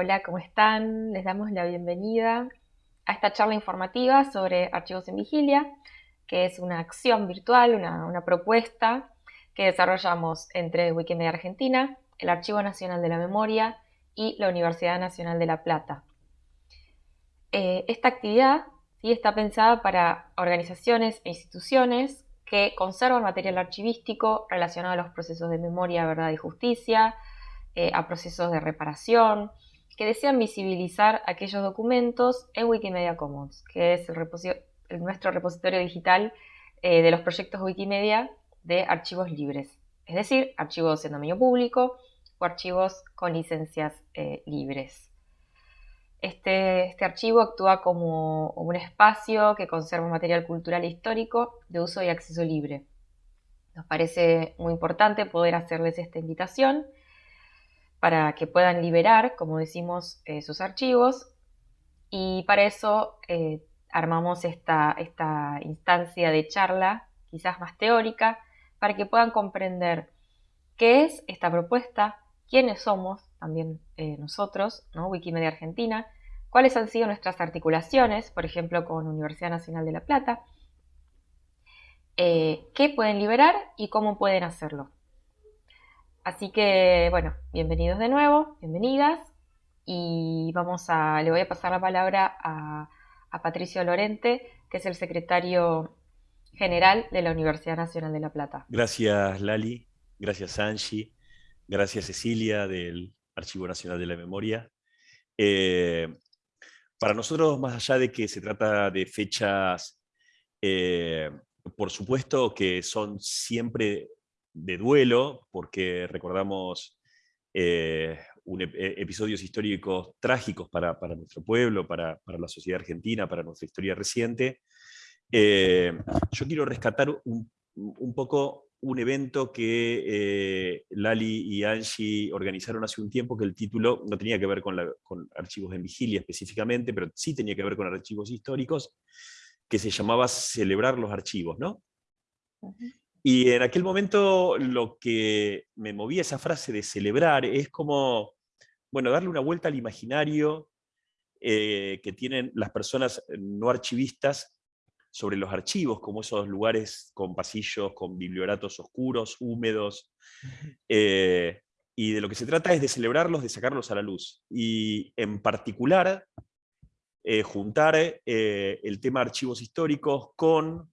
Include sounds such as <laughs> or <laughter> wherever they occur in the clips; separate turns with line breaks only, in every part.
Hola, ¿cómo están? Les damos la bienvenida a esta charla informativa sobre archivos en vigilia, que es una acción virtual, una, propuesta que desarrollamos entre Wikimedia Argentina, el Archivo Nacional de la Memoria y la Universidad Nacional de La Plata. Eh, esta actividad ¿sí? está pensada para organizaciones e instituciones que conservan material archivístico relacionado a los procesos de memoria, verdad y justicia, eh, a procesos de reparación, que desean visibilizar aquellos documentos en Wikimedia Commons, que es nuestro repositorio digital eh, de los proyectos Wikimedia de archivos libres, es decir, archivos en dominio público o archivos con licencias eh, libres. Este, este, archivo actúa como un espacio que conserva material cultural e histórico de uso y acceso libre. Nos parece muy importante poder hacerles esta invitación para que puedan liberar, como decimos, eh, sus archivos. Y para eso eh, armamos esta, esta instancia de charla, quizás más teórica, para que puedan comprender qué es esta propuesta, quiénes somos, también eh, nosotros, ¿no? Wikimedia Argentina, cuáles han sido nuestras articulaciones, por ejemplo, con Universidad Nacional de La Plata, qué pueden liberar y cómo pueden hacerlo. Así que, bueno, bienvenidos de nuevo, bienvenidas. Y vamos a, le voy a pasar la palabra a, Patricio Lorente, que es el secretario general de la Universidad Nacional de La Plata.
Gracias, Lali. Gracias, Angie. Gracias, Cecilia, del Archivo Nacional de la Memoria. Eh, para nosotros, más allá de que se trata de fechas, eh, por supuesto que son siempre de duelo, porque recordamos eh, e, episodios históricos trágicos para, nuestro pueblo, para, la sociedad argentina, para nuestra historia reciente. Eh, yo quiero rescatar un, poco un evento que eh, Lali y Angie organizaron hace un tiempo, que el título no tenía que ver con, archivos en vigilia específicamente, pero sí tenía que ver con archivos históricos, que se llamaba Celebrar los archivos, ¿no? Y en aquel momento lo que me movía esa frase de celebrar es como, bueno, darle una vuelta al imaginario eh, que tienen las personas no archivistas sobre los archivos, como esos lugares con pasillos, con biblioratos oscuros, húmedos, eh, y de lo que se trata es de celebrarlos, de sacarlos a la luz. Y en particular, eh, juntar el tema archivos históricos con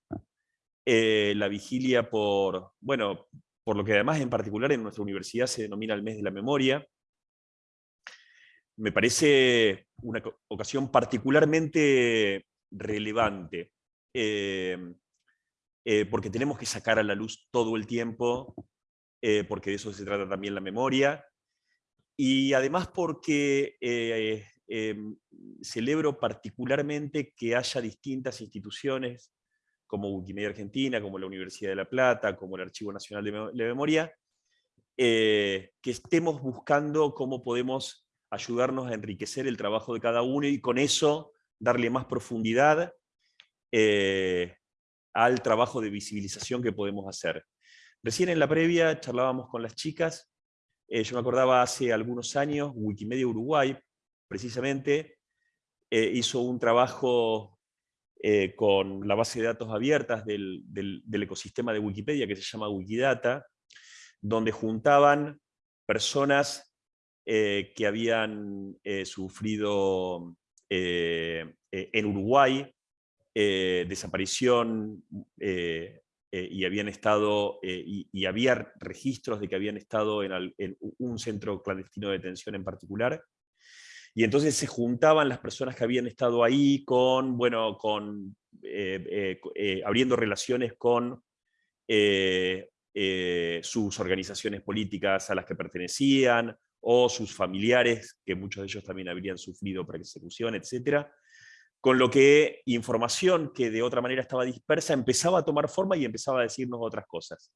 eh, la vigilia por, bueno, por lo que además en particular en nuestra universidad se denomina el mes de la memoria. Me parece una ocasión particularmente relevante, eh, eh, porque tenemos que sacar a la luz todo el tiempo, porque de eso se trata también la memoria, y además porque celebro particularmente que haya distintas instituciones como Wikimedia Argentina, como la Universidad de La Plata, como el Archivo Nacional de, Memoria, eh, que estemos buscando cómo podemos ayudarnos a enriquecer el trabajo de cada uno y con eso darle más profundidad eh, al trabajo de visibilización que podemos hacer. Recién en la previa charlábamos con las chicas, eh, yo me acordaba hace algunos años, Wikimedia Uruguay, precisamente, hizo un trabajo eh, con la base de datos abiertas del, ecosistema de Wikipedia que se llama Wikidata, donde juntaban personas eh, que habían eh, sufrido en Uruguay desaparición y habían estado, y, había registros de que habían estado en, un centro clandestino de detención en particular, y entonces se juntaban las personas que habían estado ahí con, bueno, con, eh, eh, eh, abriendo relaciones con sus organizaciones políticas a las que pertenecían, o sus familiares, que muchos de ellos también habrían sufrido persecución, etc. Con lo que información que de otra manera estaba dispersa empezaba a tomar forma y empezaba a decirnos otras cosas.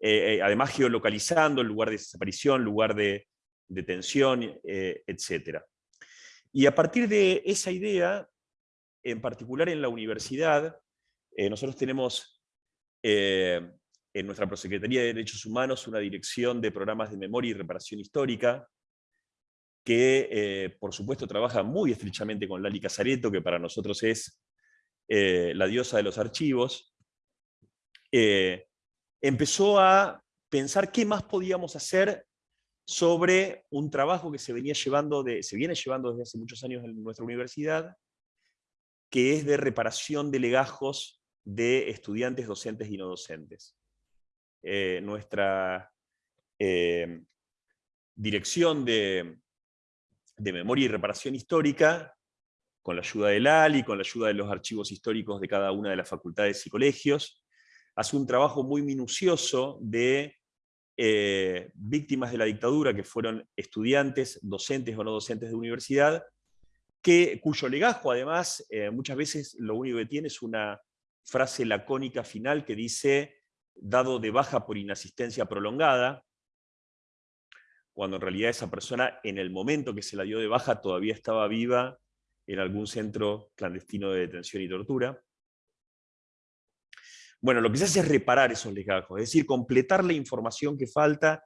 además geolocalizando el lugar de desaparición, lugar de detención, etc. Y a partir de esa idea, en particular en la universidad, eh, nosotros tenemos eh, en nuestra Prosecretaría de Derechos Humanos una dirección de programas de memoria y reparación histórica, que eh, por supuesto trabaja muy estrechamente con Lali Casareto, que para nosotros es la diosa de los archivos, empezó a pensar qué más podíamos hacer sobre un trabajo que se, venía llevando se viene llevando desde hace muchos años en nuestra universidad, que es de reparación de legajos de estudiantes docentes y no docentes. nuestra dirección de, de memoria y reparación histórica, con la ayuda del ALI, con la ayuda de los archivos históricos de cada una de las facultades y colegios, hace un trabajo muy minucioso de eh, víctimas de la dictadura, que fueron estudiantes, docentes o no docentes de universidad, que, cuyo legajo además eh, muchas veces lo único que tiene es una frase lacónica final que dice, dado de baja por inasistencia prolongada, cuando en realidad esa persona en el momento que se la dio de baja todavía estaba viva en algún centro clandestino de detención y tortura. Bueno, lo que se hace es reparar esos legajos, es decir, completar la información que falta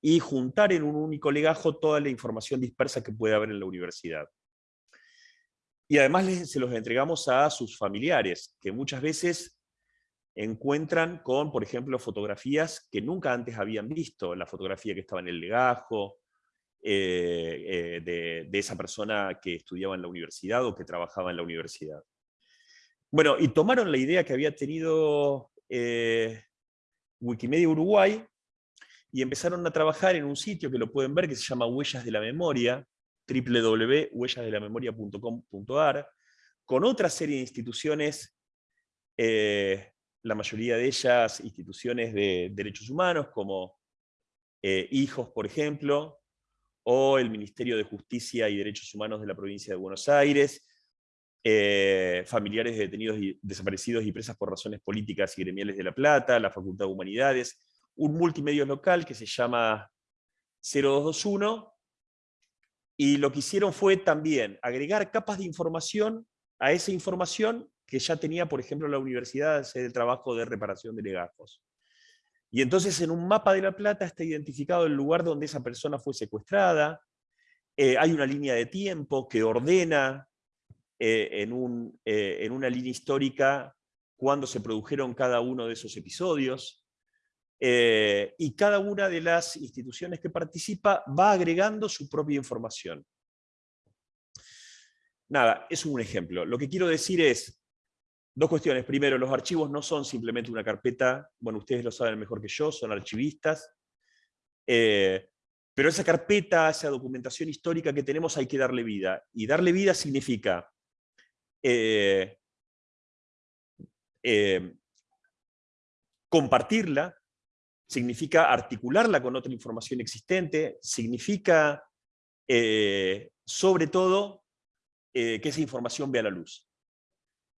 y juntar en un único legajo toda la información dispersa que puede haber en la universidad. Y además se los entregamos a sus familiares, que muchas veces encuentran con, por ejemplo, fotografías que nunca antes habían visto, la fotografía que estaba en el legajo, eh, eh, de, esa persona que estudiaba en la universidad o que trabajaba en la universidad. Bueno, y tomaron la idea que había tenido eh, Wikimedia Uruguay y empezaron a trabajar en un sitio que lo pueden ver que se llama Huellas de la Memoria, www.huellasdelamemoria.com.ar, con otra serie de instituciones la mayoría de ellas instituciones de derechos humanos, como eh, Hijos, por ejemplo, o el Ministerio de Justicia y Derechos Humanos de la provincia de Buenos Aires, eh, familiares de detenidos y desaparecidos y presas por razones políticas y gremiales de La Plata, la Facultad de Humanidades, un multimedio local que se llama 0221, y lo que hicieron fue también agregar capas de información a esa información que ya tenía, por ejemplo, la universidad hacer el trabajo de reparación de legajos. Y entonces en un mapa de La Plata está identificado el lugar donde esa persona fue secuestrada, eh, hay una línea de tiempo que ordena eh, eh, en, una línea histórica cuando se produjeron cada uno de esos episodios, y cada una de las instituciones que participa va agregando su propia información. Nada, es un ejemplo. Lo que quiero decir es, Dos cuestiones. Primero, los archivos no son simplemente una carpeta, bueno, ustedes lo saben mejor que yo, son archivistas, eh, pero esa carpeta, esa documentación histórica que tenemos hay que darle vida. Y darle vida significa eh, eh, compartirla, significa articularla con otra información existente, significa, sobre todo, que esa información vea la luz.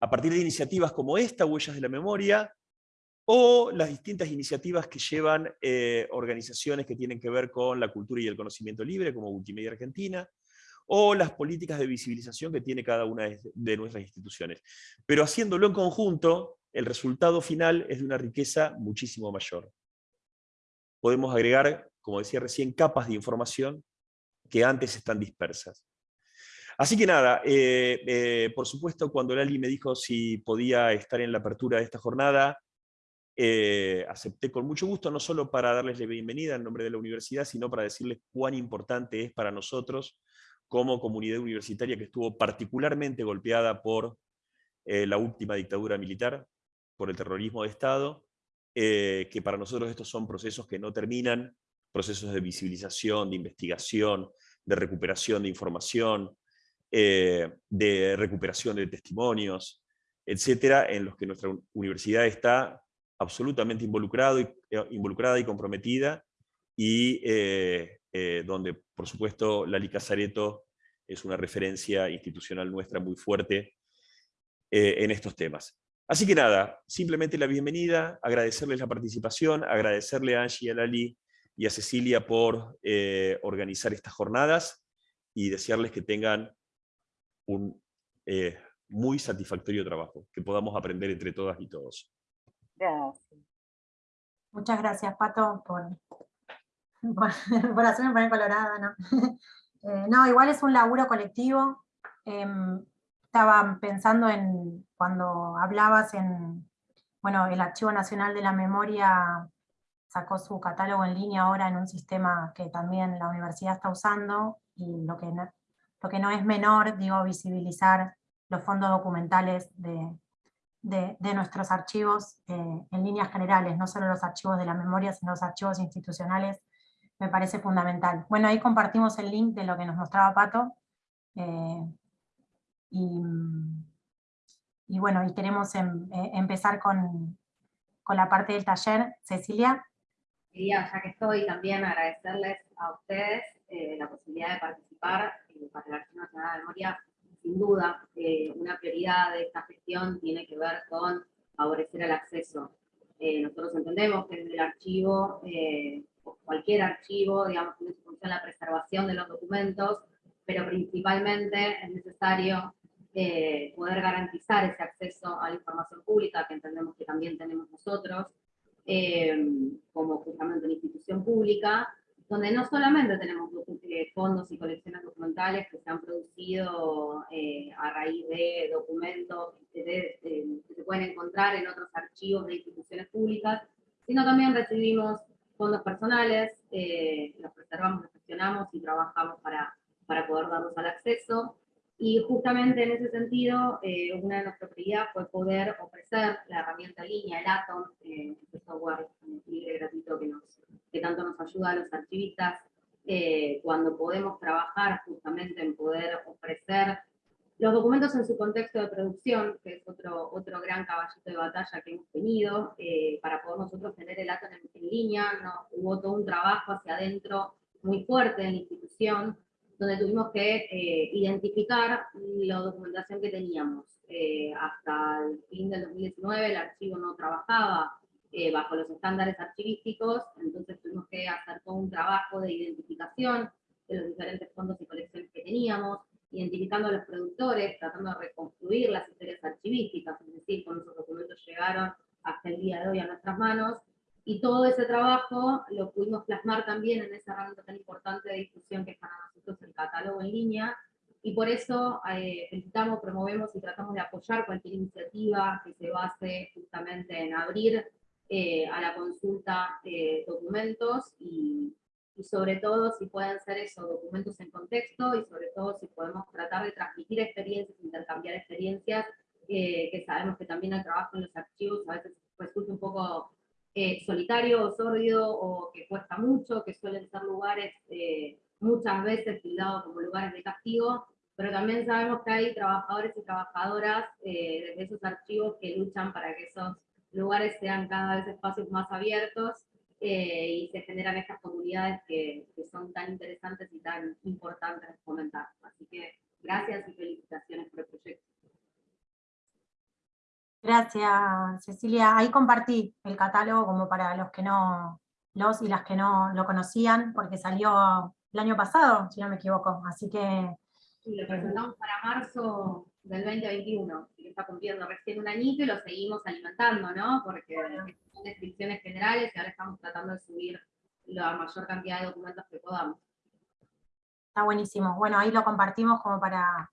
A partir de iniciativas como esta, Huellas de la Memoria, o las distintas iniciativas que llevan eh, organizaciones que tienen que ver con la cultura y el conocimiento libre, como Wikimedia Argentina, o las políticas de visibilización que tiene cada una de nuestras instituciones. Pero haciéndolo en conjunto, el resultado final es de una riqueza muchísimo mayor. Podemos agregar, como decía recién, capas de información que antes están dispersas. Así que nada, eh, eh, por supuesto cuando Lali me dijo si podía estar en la apertura de esta jornada, eh, acepté con mucho gusto, no solo para darles la bienvenida en nombre de la universidad, sino para decirles cuán importante es para nosotros como comunidad universitaria que estuvo particularmente golpeada por la última dictadura militar, por el terrorismo de Estado, que para nosotros estos son procesos que no terminan, procesos de visibilización, de investigación, de recuperación de información, eh, de recuperación de testimonios, etcétera, en los que nuestra universidad está absolutamente involucrado y, eh, involucrada y comprometida, y eh, donde, por supuesto, Lali Casareto es una referencia institucional nuestra muy fuerte en estos temas. Así que nada, simplemente la bienvenida, agradecerles la participación, agradecerle a Angie, a Lali y a Cecilia por organizar estas jornadas y desearles que tengan un eh, muy satisfactorio trabajo, que podamos aprender entre todas y todos.
Gracias. Muchas gracias, Pato, por, <laughs> por, hacerme poner colorada, ¿no? <laughs> Eh, no, igual es un laburo colectivo. Em, estaba pensando en, cuando hablabas en, bueno, el Archivo Nacional de la Memoria sacó su catálogo en línea ahora en un sistema que también la universidad está usando, y lo que no, lo que no es menor, digo, visibilizar los fondos documentales de, de, nuestros archivos eh, en líneas generales, no solo los archivos de la memoria, sino los archivos institucionales, me parece fundamental. Bueno, ahí compartimos el link de lo que nos mostraba Pato, eh, y, y, bueno, y queremos em, eh, empezar con, con la parte del taller. Cecilia.
Quería, ya que estoy, también agradecerles a ustedes la posibilidad de participar para el Archivo Nacional de Memoria sin duda, eh, una prioridad de esta gestión tiene que ver con favorecer el acceso. Eh, nosotros entendemos que en el archivo, eh, cualquier archivo, digamos, tiene su función la preservación de los documentos, pero principalmente es necesario poder garantizar ese acceso a la información pública, que entendemos que también tenemos nosotros, como justamente una institución pública, donde no solamente tenemos eh, fondos y colecciones documentales que se han producido eh, a raíz de documentos que, se pueden encontrar en otros archivos de instituciones públicas, sino también recibimos fondos personales, eh, los preservamos, los gestionamos y trabajamos para, para poder darlos al acceso. Y justamente en ese sentido, una de nuestras prioridades fue poder ofrecer la herramienta en línea, el Atom, este software libre gratuito que tanto nos ayuda a los archivistas eh, cuando podemos trabajar justamente en poder ofrecer los documentos en su contexto de producción, que es otro, otro gran caballito de batalla que hemos tenido, eh, para poder nosotros tener el acto en, línea, ¿no? hubo todo un trabajo hacia adentro muy fuerte en la institución, donde tuvimos que eh, identificar la documentación que teníamos. hasta el fin del 2019 el archivo no trabajaba eh, bajo los estándares archivísticos, entonces tuvimos que hacer todo un trabajo de identificación de los diferentes fondos y colecciones que teníamos, identificando a los productores, tratando de reconstruir las historias archivísticas, es decir, cuando esos documentos llegaron hasta el día de hoy a nuestras manos, y todo ese trabajo lo pudimos plasmar también en esa herramienta tan importante de difusión que es para nosotros el catálogo en línea, y por eso eh, felicitamos, promovemos y tratamos de apoyar cualquier iniciativa que se base justamente en abrir eh, a la consulta eh, documentos y, y, sobre todo si pueden ser esos documentos en contexto y sobre todo si podemos tratar de transmitir experiencias, intercambiar experiencias, eh, que sabemos que también el trabajo en los archivos a veces resulta un poco solitario o sórdido o que cuesta mucho, que suelen ser lugares muchas veces tildados como lugares de castigo, pero también sabemos que hay trabajadores y trabajadoras desde esos archivos que luchan para que esos lugares sean cada vez espacios más abiertos eh, y se generan estas comunidades que, que, son tan interesantes y tan importantes de fomentar. Así que gracias y felicitaciones por el proyecto.
Gracias, Cecilia. Ahí compartí el catálogo como para los que no, los y las que no lo conocían, porque salió el año pasado, si no me equivoco. Así que...
Sí, lo presentamos para marzo del 2021, que está cumpliendo recién un añito y lo seguimos alimentando, ¿no? Porque son descripciones generales y ahora estamos tratando de subir la mayor cantidad de documentos que podamos.
Está buenísimo. Bueno, ahí lo compartimos como para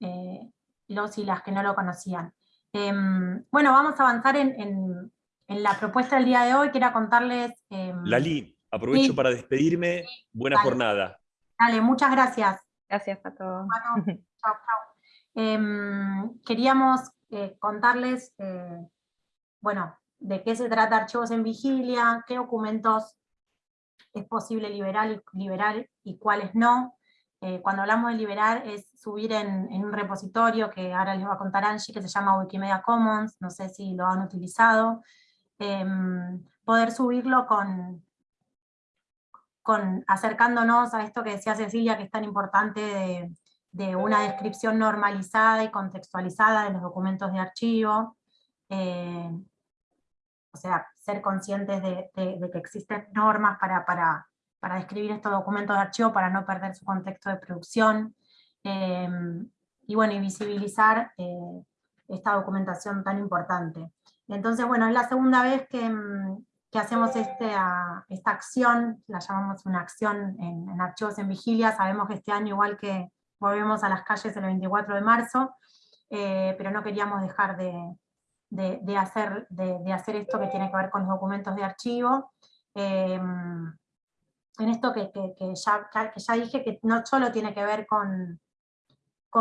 eh, los y las que no lo conocían. Em, bueno, vamos a avanzar en, la propuesta del día de hoy. Quiero contarles... Eh,
Lali, aprovecho para despedirme. Buena jornada.
Dale, muchas gracias.
Gracias, Pato.
Bueno, <laughs> chao, chao. Em, queríamos eh, contarles, eh, bueno, de qué se trata Archivos en Vigilia, qué documentos es posible liberar y, liberar y cuáles no. Eh, cuando hablamos de liberar es subir en, un repositorio que ahora les va a contar Angie, que se llama Wikimedia Commons, no sé si lo han utilizado. Em, poder subirlo con, con, acercándonos a esto que decía Cecilia, que es tan importante de una descripción normalizada y contextualizada de los documentos de archivo, eh, o sea, ser conscientes de, que existen normas para, para, para, describir estos documentos de archivo para no perder su contexto de producción, eh, y bueno, y visibilizar eh, esta documentación tan importante. Entonces, bueno, es la segunda vez que, que hacemos este, esta acción, la llamamos una acción en, archivos en vigilia, sabemos que este año igual que volvemos a las calles el 24 de marzo, eh, pero no queríamos dejar de, hacer, esto que tiene que ver con los documentos de archivo. Em, en esto que, ya, dije que no solo tiene que ver con,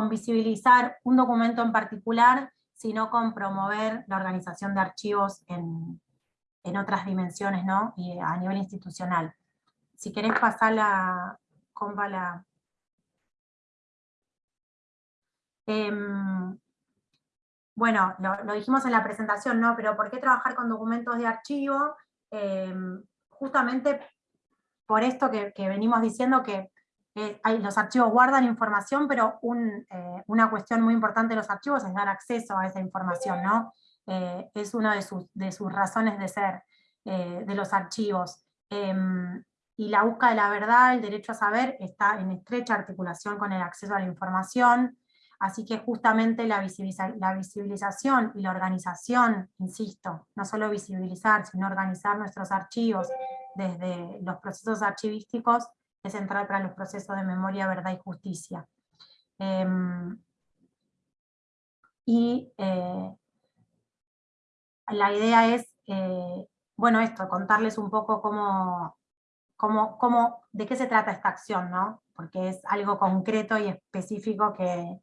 visibilizar un documento en particular, sino con promover la organización de archivos en, en otras dimensiones, ¿no? Y a nivel institucional. Si querés pasar la, compa la... Em, bueno, lo, dijimos en la presentación, ¿no? Pero ¿por qué trabajar con documentos de archivo? Em, justamente por esto que, venimos diciendo que hay, los archivos guardan información, pero eh, una cuestión muy importante de los archivos es dar acceso a esa información, ¿no? Eh, es una de sus, de sus, razones de ser eh, de los archivos. Em, y la búsqueda de la verdad, el derecho a saber, está en estrecha articulación con el acceso a la información, así que justamente la, visibilización y la organización, insisto, no solo visibilizar, sino organizar nuestros archivos desde los procesos archivísticos, es central para los procesos de memoria, verdad y justicia. Em, y eh, la idea es, eh, bueno, esto, contarles un poco cómo, cómo, cómo, de qué se trata esta acción, ¿no? Porque es algo concreto y específico que,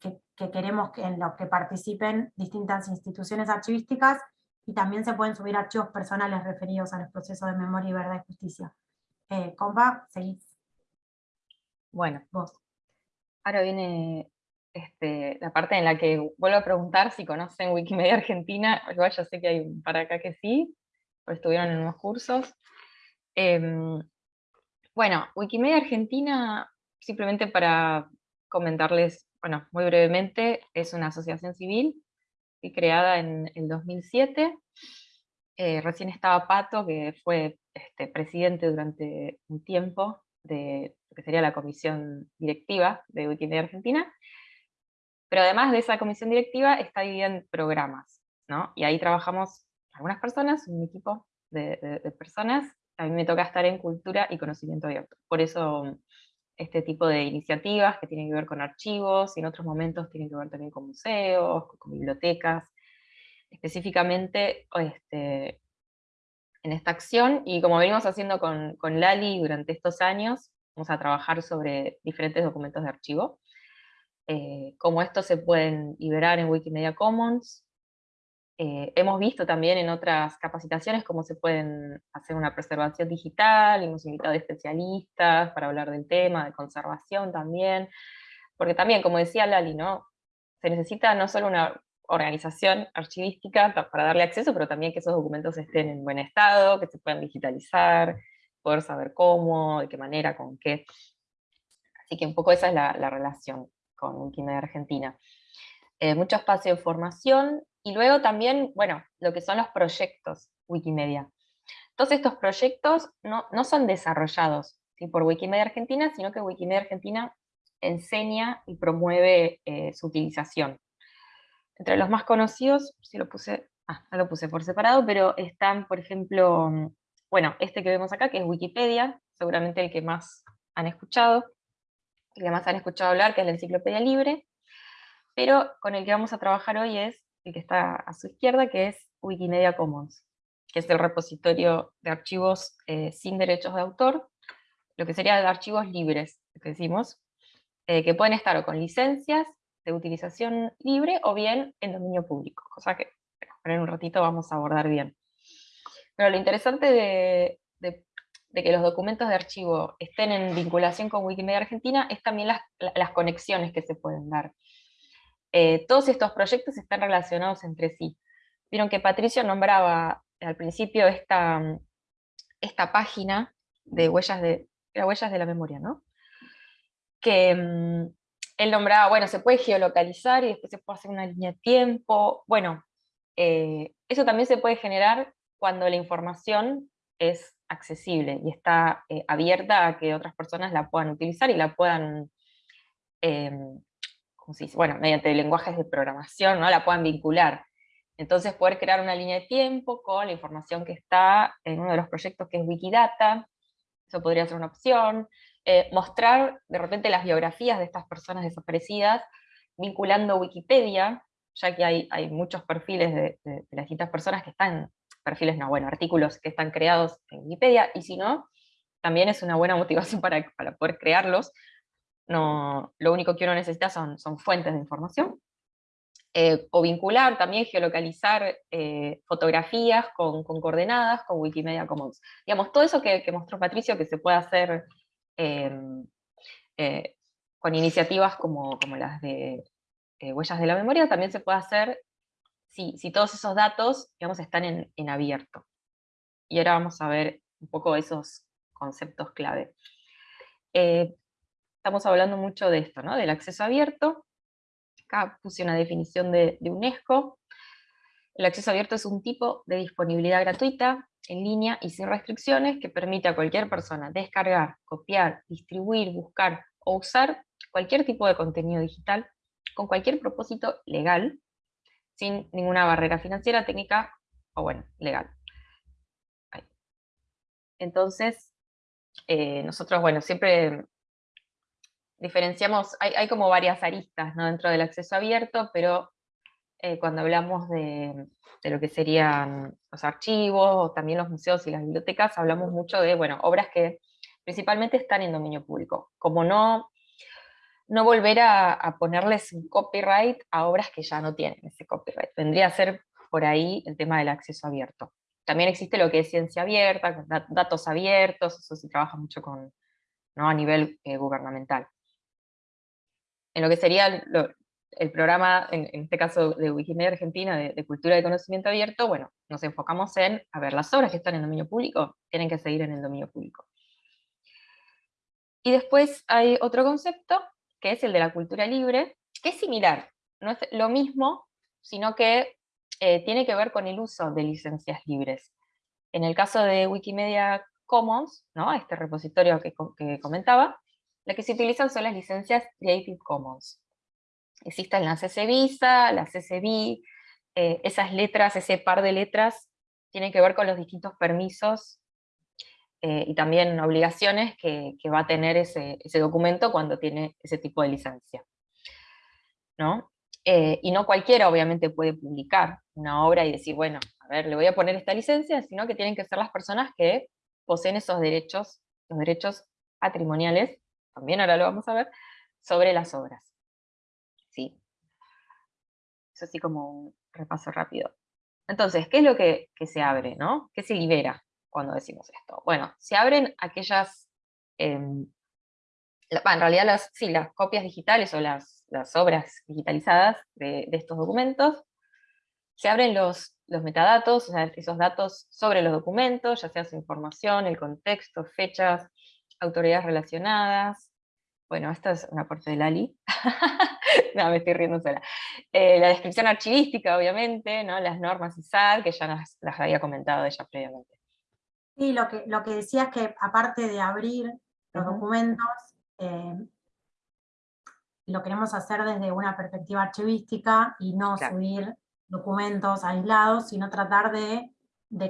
que, queremos que en lo que participen distintas instituciones archivísticas, y también se pueden subir archivos personales referidos a los procesos de memoria y verdad y justicia. Eh, compa, seguís.
Bueno, vos. Ahora viene este, la parte en la que vuelvo a preguntar si conocen Wikimedia Argentina, igual ya sé que hay un par acá que sí, o estuvieron en unos cursos. Em, bueno, Wikimedia Argentina, simplemente para comentarles, bueno, muy brevemente, es una asociación civil creada en el 2007. Eh, recién estaba Pato, que fue este, presidente durante un tiempo de lo que sería la comisión directiva de Wikimedia Argentina, pero además de esa comisión directiva está dividida en programas, ¿no? Y ahí trabajamos algunas personas, un equipo de, personas, a mí me toca estar en cultura y conocimiento abierto. Por eso este tipo de iniciativas que tienen que ver con archivos, y en otros momentos tienen que ver también con museos, con bibliotecas, específicamente este, en esta acción, y como venimos haciendo con, con Lali durante estos años, vamos a trabajar sobre diferentes documentos de archivo, eh, cómo estos se pueden liberar en Wikimedia Commons. Eh, hemos visto también en otras capacitaciones cómo se pueden hacer una preservación digital, hemos invitado especialistas para hablar del tema, de conservación también, porque también, como decía Lali, ¿no? se necesita no solo una organización archivística para darle acceso, pero también que esos documentos estén en buen estado, que se puedan digitalizar, poder saber cómo, de qué manera, con qué. Así que un poco esa es la relación con Wikimedia Argentina. Eh, mucho espacio de formación, y luego también, bueno, lo que son los proyectos Wikimedia. Todos estos proyectos no, son desarrollados por Wikimedia Argentina, sino que Wikimedia Argentina enseña y promueve eh, su utilización. Entre los más conocidos, si lo puse, ah, no lo puse por separado, pero están, por ejemplo, bueno, este que vemos acá, que es Wikipedia, seguramente el que más han escuchado, que además han escuchado hablar, que es la enciclopedia libre, pero con el que vamos a trabajar hoy es el que está a su izquierda, que es Wikimedia Commons, que es el repositorio de archivos eh, sin derechos de autor, lo que sería de archivos libres, que decimos, eh, que pueden estar o con licencias de utilización libre o bien en dominio público, cosa que en un ratito vamos a abordar bien. Pero lo interesante de, de que los documentos de archivo estén en vinculación con Wikimedia Argentina es también las, conexiones que se pueden dar. Eh, todos estos proyectos están relacionados entre sí. Vieron que Patricio nombraba al principio esta, esta página de huellas de, huellas de la memoria, ¿no? Que mm, él nombraba, bueno, se puede geolocalizar y después se puede hacer una línea de tiempo. Bueno, eh, eso también se puede generar cuando la información es accesible y está eh, abierta a que otras personas la puedan utilizar y la puedan, em, bueno, mediante lenguajes de programación, ¿no? la puedan vincular. Entonces poder crear una línea de tiempo con la información que está en uno de los proyectos que es Wikidata, eso podría ser una opción. Eh, mostrar de repente las biografías de estas personas desaparecidas, vinculando Wikipedia, ya que hay, muchos perfiles de, las distintas personas que están, perfiles no, bueno, artículos que están creados en Wikipedia, y si no, también es una buena motivación <laughs> para, para poder crearlos. No, lo único que uno necesita son, son fuentes de información. Eh, o vincular, también geolocalizar eh, fotografías con, coordenadas con Wikimedia Commons. Digamos, todo eso que, mostró Patricio que se puede hacer em, eh, con iniciativas como, como las de Huellas de la Memoria, también se puede hacer si, si todos esos datos digamos, están en, en abierto. Y ahora vamos a ver un poco esos conceptos clave. Estamos hablando mucho de esto, ¿no? del acceso abierto, acá puse una definición de, UNESCO. El acceso abierto es un tipo de disponibilidad gratuita, en línea y sin restricciones, que permite a cualquier persona descargar, copiar, distribuir, buscar o usar cualquier tipo de contenido digital con cualquier propósito legal, sin ninguna barrera financiera, técnica o bueno, legal. Entonces, eh, nosotros, bueno, siempre diferenciamos, hay, como varias aristas ¿no? dentro del acceso abierto, pero eh, cuando hablamos de, lo que serían los archivos, o también los museos y las bibliotecas, hablamos mucho de, bueno, obras que principalmente están en dominio público, como no, no volver a, ponerles copyright a obras que ya no tienen ese copyright, vendría a ser por ahí el tema del acceso abierto. También existe lo que es ciencia abierta, datos abiertos, eso se trabaja mucho con, ¿no? a nivel eh, gubernamental en lo que sería el programa, en, este caso de Wikimedia Argentina, de, Cultura de Conocimiento Abierto, bueno, nos enfocamos en, a ver, las obras que están en dominio público tienen que seguir en el dominio público. Y después hay otro concepto, que es el de la cultura libre, que es similar, no es lo mismo, sino que eh, tiene que ver con el uso de licencias libres. En el caso de Wikimedia Commons, ¿no? este repositorio que comentaba, las que se utilizan son las licencias Creative Commons. Existen las CC Visa, las CC eh, esas letras, ese par de letras, tienen que ver con los distintos permisos eh, y también obligaciones que, va a tener ese, documento cuando tiene ese tipo de licencia. ¿no? Eh, y no cualquiera obviamente puede publicar una obra y decir, bueno, a ver, le voy a poner esta licencia, sino que tienen que ser las personas que poseen esos derechos, los derechos patrimoniales también ahora lo vamos a ver, sobre las obras. ¿Sí? Eso así como un repaso rápido. Entonces, ¿qué es lo que, se abre? ¿no? ¿Qué se libera cuando decimos esto? Bueno, se abren aquellas, em, en realidad las, sí, las copias digitales o las, las obras digitalizadas de, estos documentos, se abren los, los metadatos, o sea, esos datos sobre los documentos, ya sea su información, el contexto, fechas, autoridades relacionadas, bueno, esta es una parte del ALI, <laughs> no, me estoy riendo sola. Eh, la descripción archivística, obviamente, ¿no? las normas ISAD, que ya las, había comentado ella previamente.
Sí, lo que, lo que decía es que aparte de abrir los documentos, eh, lo queremos hacer desde una perspectiva archivística y no subir documentos aislados, sino tratar de,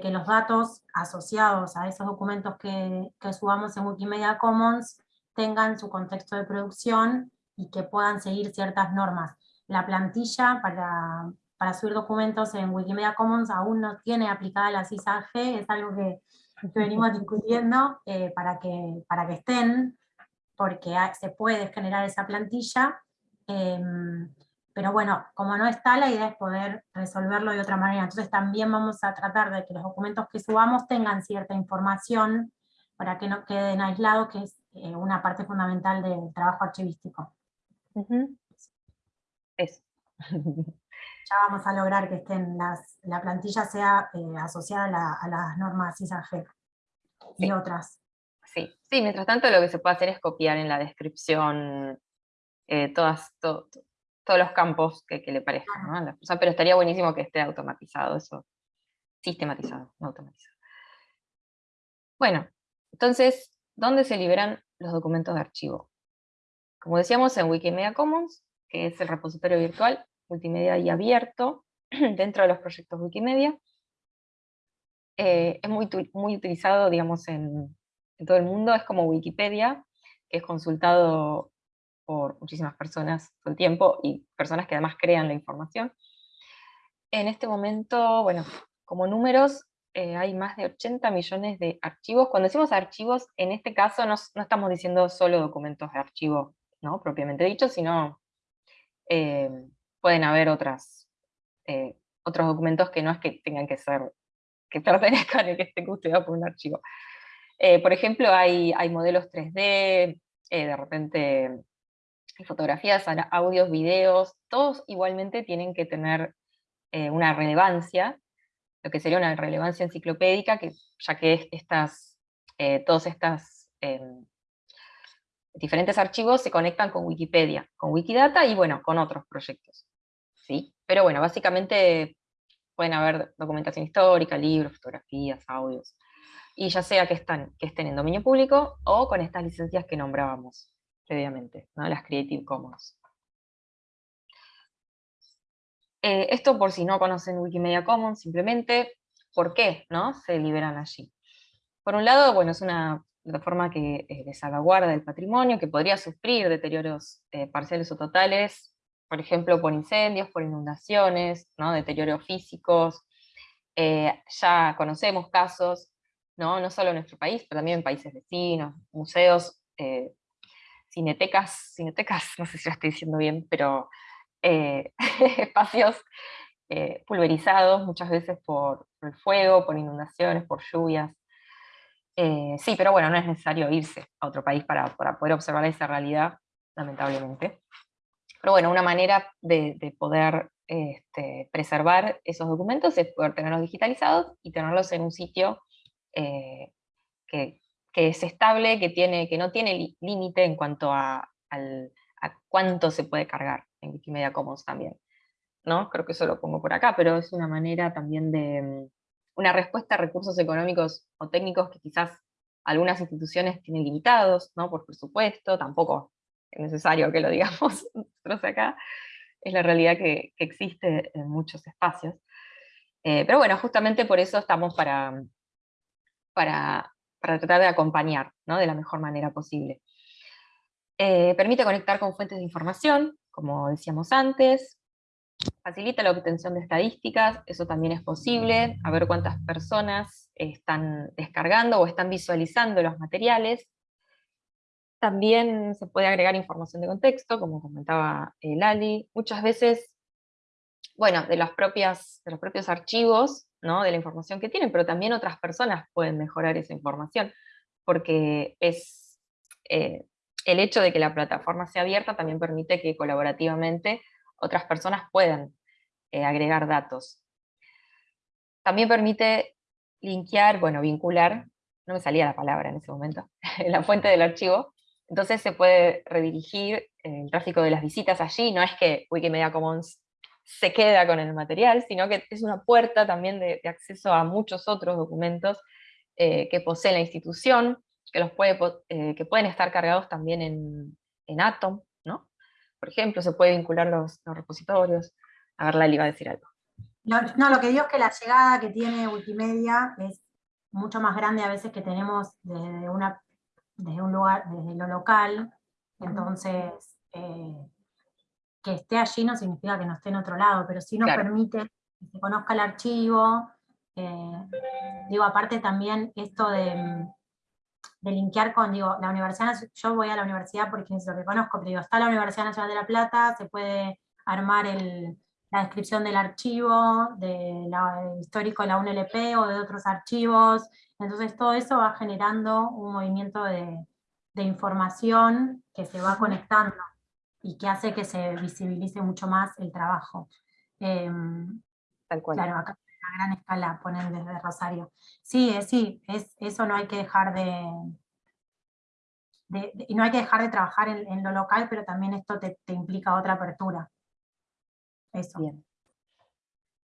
que los datos asociados a esos documentos que, que subamos en Wikimedia Commons tengan su contexto de producción y que puedan seguir ciertas normas. La plantilla para, para subir documentos en Wikimedia Commons aún no tiene aplicada la CISAG, es algo que, venimos discutiendo eh, para, que, para que estén, porque se puede generar esa plantilla, em, pero bueno, como no está, la idea es poder resolverlo de otra manera. Entonces también vamos a tratar de que los documentos que subamos tengan cierta información para que no queden aislados, que es eh, una parte fundamental del trabajo archivístico.
Eso. <laughs>
ya vamos a lograr que estén las, la plantilla sea eh, asociada a, las normas ISAG y otras.
Sí. sí, mientras tanto lo que se puede hacer es copiar en la descripción eh, todas, todos los campos que, le parezcan, pero estaría buenísimo que esté automatizado eso, sistematizado, no automatizado. Bueno, entonces, ¿dónde se liberan los documentos de archivo. Como decíamos en Wikimedia Commons, que es el repositorio virtual, multimedia y abierto, <clears throat> dentro de los proyectos Wikimedia. Eh, es muy, muy utilizado, digamos, en, en, todo el mundo, es como Wikipedia, que es consultado por muchísimas personas todo el tiempo, y personas que además crean la información. En este momento, bueno, como números, eh, hay más de 80 millones de archivos. Cuando decimos archivos, en este caso no, estamos diciendo solo documentos de archivo, ¿no? propiamente dicho, sino eh, pueden haber otras, eh, otros documentos que no es que tengan que ser, que <laughs> pertenezcan y que estén custodiados por un archivo. por ejemplo, hay, hay modelos 3D, de repente fotografías, audios, videos, todos igualmente tienen que tener una relevancia, lo que sería una relevancia enciclopédica, que, ya que estas, eh, todos estos em, diferentes archivos se conectan con Wikipedia, con Wikidata y bueno, con otros proyectos. ¿sí? Pero bueno, básicamente pueden haber documentación histórica, libros, fotografías, audios, y ya sea que, están, que estén en dominio público o con estas licencias que nombrábamos previamente, ¿no? las Creative Commons. Eh, esto por si no conocen Wikimedia Commons, simplemente, ¿por qué no? se liberan allí? Por un lado, bueno, es una plataforma que eh, salvaguarda el patrimonio, que podría sufrir deterioros eh, parciales o totales, por ejemplo, por incendios, por inundaciones, ¿no? deterioros físicos. ya conocemos casos, ¿no? no solo en nuestro país, pero también en países vecinos, museos, cinetecas, cinetecas, <laughs> no sé si lo estoy diciendo bien, pero eh, <laughs> espacios eh, pulverizados muchas veces por, el fuego, por inundaciones, por lluvias. Eh, sí, pero bueno, no es necesario irse a otro país para, poder observar esa realidad, lamentablemente. Pero bueno, una manera de, poder este, preservar esos documentos es poder tenerlos digitalizados y tenerlos en un sitio que, es estable, que, tiene, que no tiene límite en cuanto a, a cuánto se puede cargar en Wikimedia Commons también. ¿no? Creo que eso lo pongo por acá, pero es una manera también de mm, una respuesta a recursos económicos o técnicos que quizás algunas instituciones tienen limitados, ¿no? por presupuesto, tampoco es necesario que lo digamos <laughs> nosotros acá, es la realidad que, existe en muchos espacios. Eh, pero bueno, justamente por eso estamos para, para, para tratar de acompañar ¿no? de la mejor manera posible. Eh, permite conectar con fuentes de información, como decíamos antes, facilita la obtención de estadísticas, eso también es posible, a ver cuántas personas están descargando o están visualizando los materiales. También se puede agregar información de contexto, como comentaba eh, Lali. Muchas veces, bueno, de, las propias, de los propios archivos, ¿no? de la información que tienen, pero también otras personas pueden mejorar esa información, porque es, eh, el hecho de que la plataforma sea abierta también permite que colaborativamente otras personas puedan eh, agregar datos. También permite linkear, bueno, vincular, no me salía la palabra en ese momento, <laughs> la fuente del archivo, entonces se puede redirigir el tráfico de las visitas allí, no es que Wikimedia Commons se queda con el material, sino que es una puerta también de, acceso a muchos otros documentos eh, que posee la institución, que, los puede, eh, que pueden estar cargados también en, en, Atom, ¿no? Por ejemplo, se puede vincular los, repositorios. A ver, Lali va a decir algo.
No, lo que digo es que la llegada que tiene Wikimedia es mucho más grande a veces que tenemos desde, una, desde un lugar, desde lo local, entonces eh, que esté allí no significa que no esté en otro lado, pero sí nos permite que se conozca el archivo, eh, digo, aparte también esto de, de linkear con, digo, la Universidad yo voy a la universidad porque es lo que conozco, pero digo, está la Universidad Nacional de La Plata, se puede armar la descripción del archivo, del histórico de la UNLP o de otros archivos, entonces todo eso va generando un movimiento de, información que se va conectando y que hace que se visibilice mucho más el trabajo. Em,
Tal cual.
Claro, acá a gran escala ponen desde Rosario. Sí, eh, sí, es, eso no hay que dejar de, y no hay que dejar de trabajar en, lo local, pero también esto te, implica otra apertura. Eso.
Bien.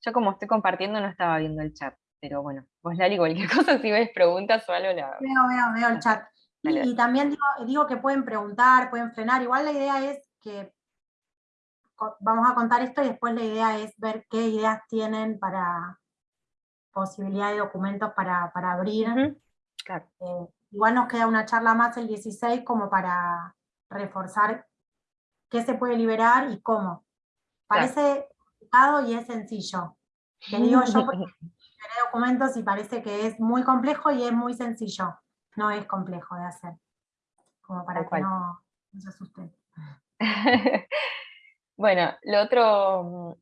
Yo como estoy compartiendo no estaba viendo el chat, pero bueno, vos Lali, cualquier <laughs> cosa, si ves preguntas o algo, la...
Veo, veo, veo el chat. Y, también digo, digo, que pueden preguntar, pueden frenar, igual la idea es que vamos a contar esto y después la idea es ver qué ideas tienen para posibilidad de documentos para, abrir. Eh, igual nos queda una charla más el 16 como para reforzar qué se puede liberar y cómo. Parece complicado y es sencillo. Te digo yo <laughs> porque documentos y parece que es muy complejo y es muy sencillo. No es complejo de hacer. Como para que no, se asusten. <laughs>
bueno, lo otro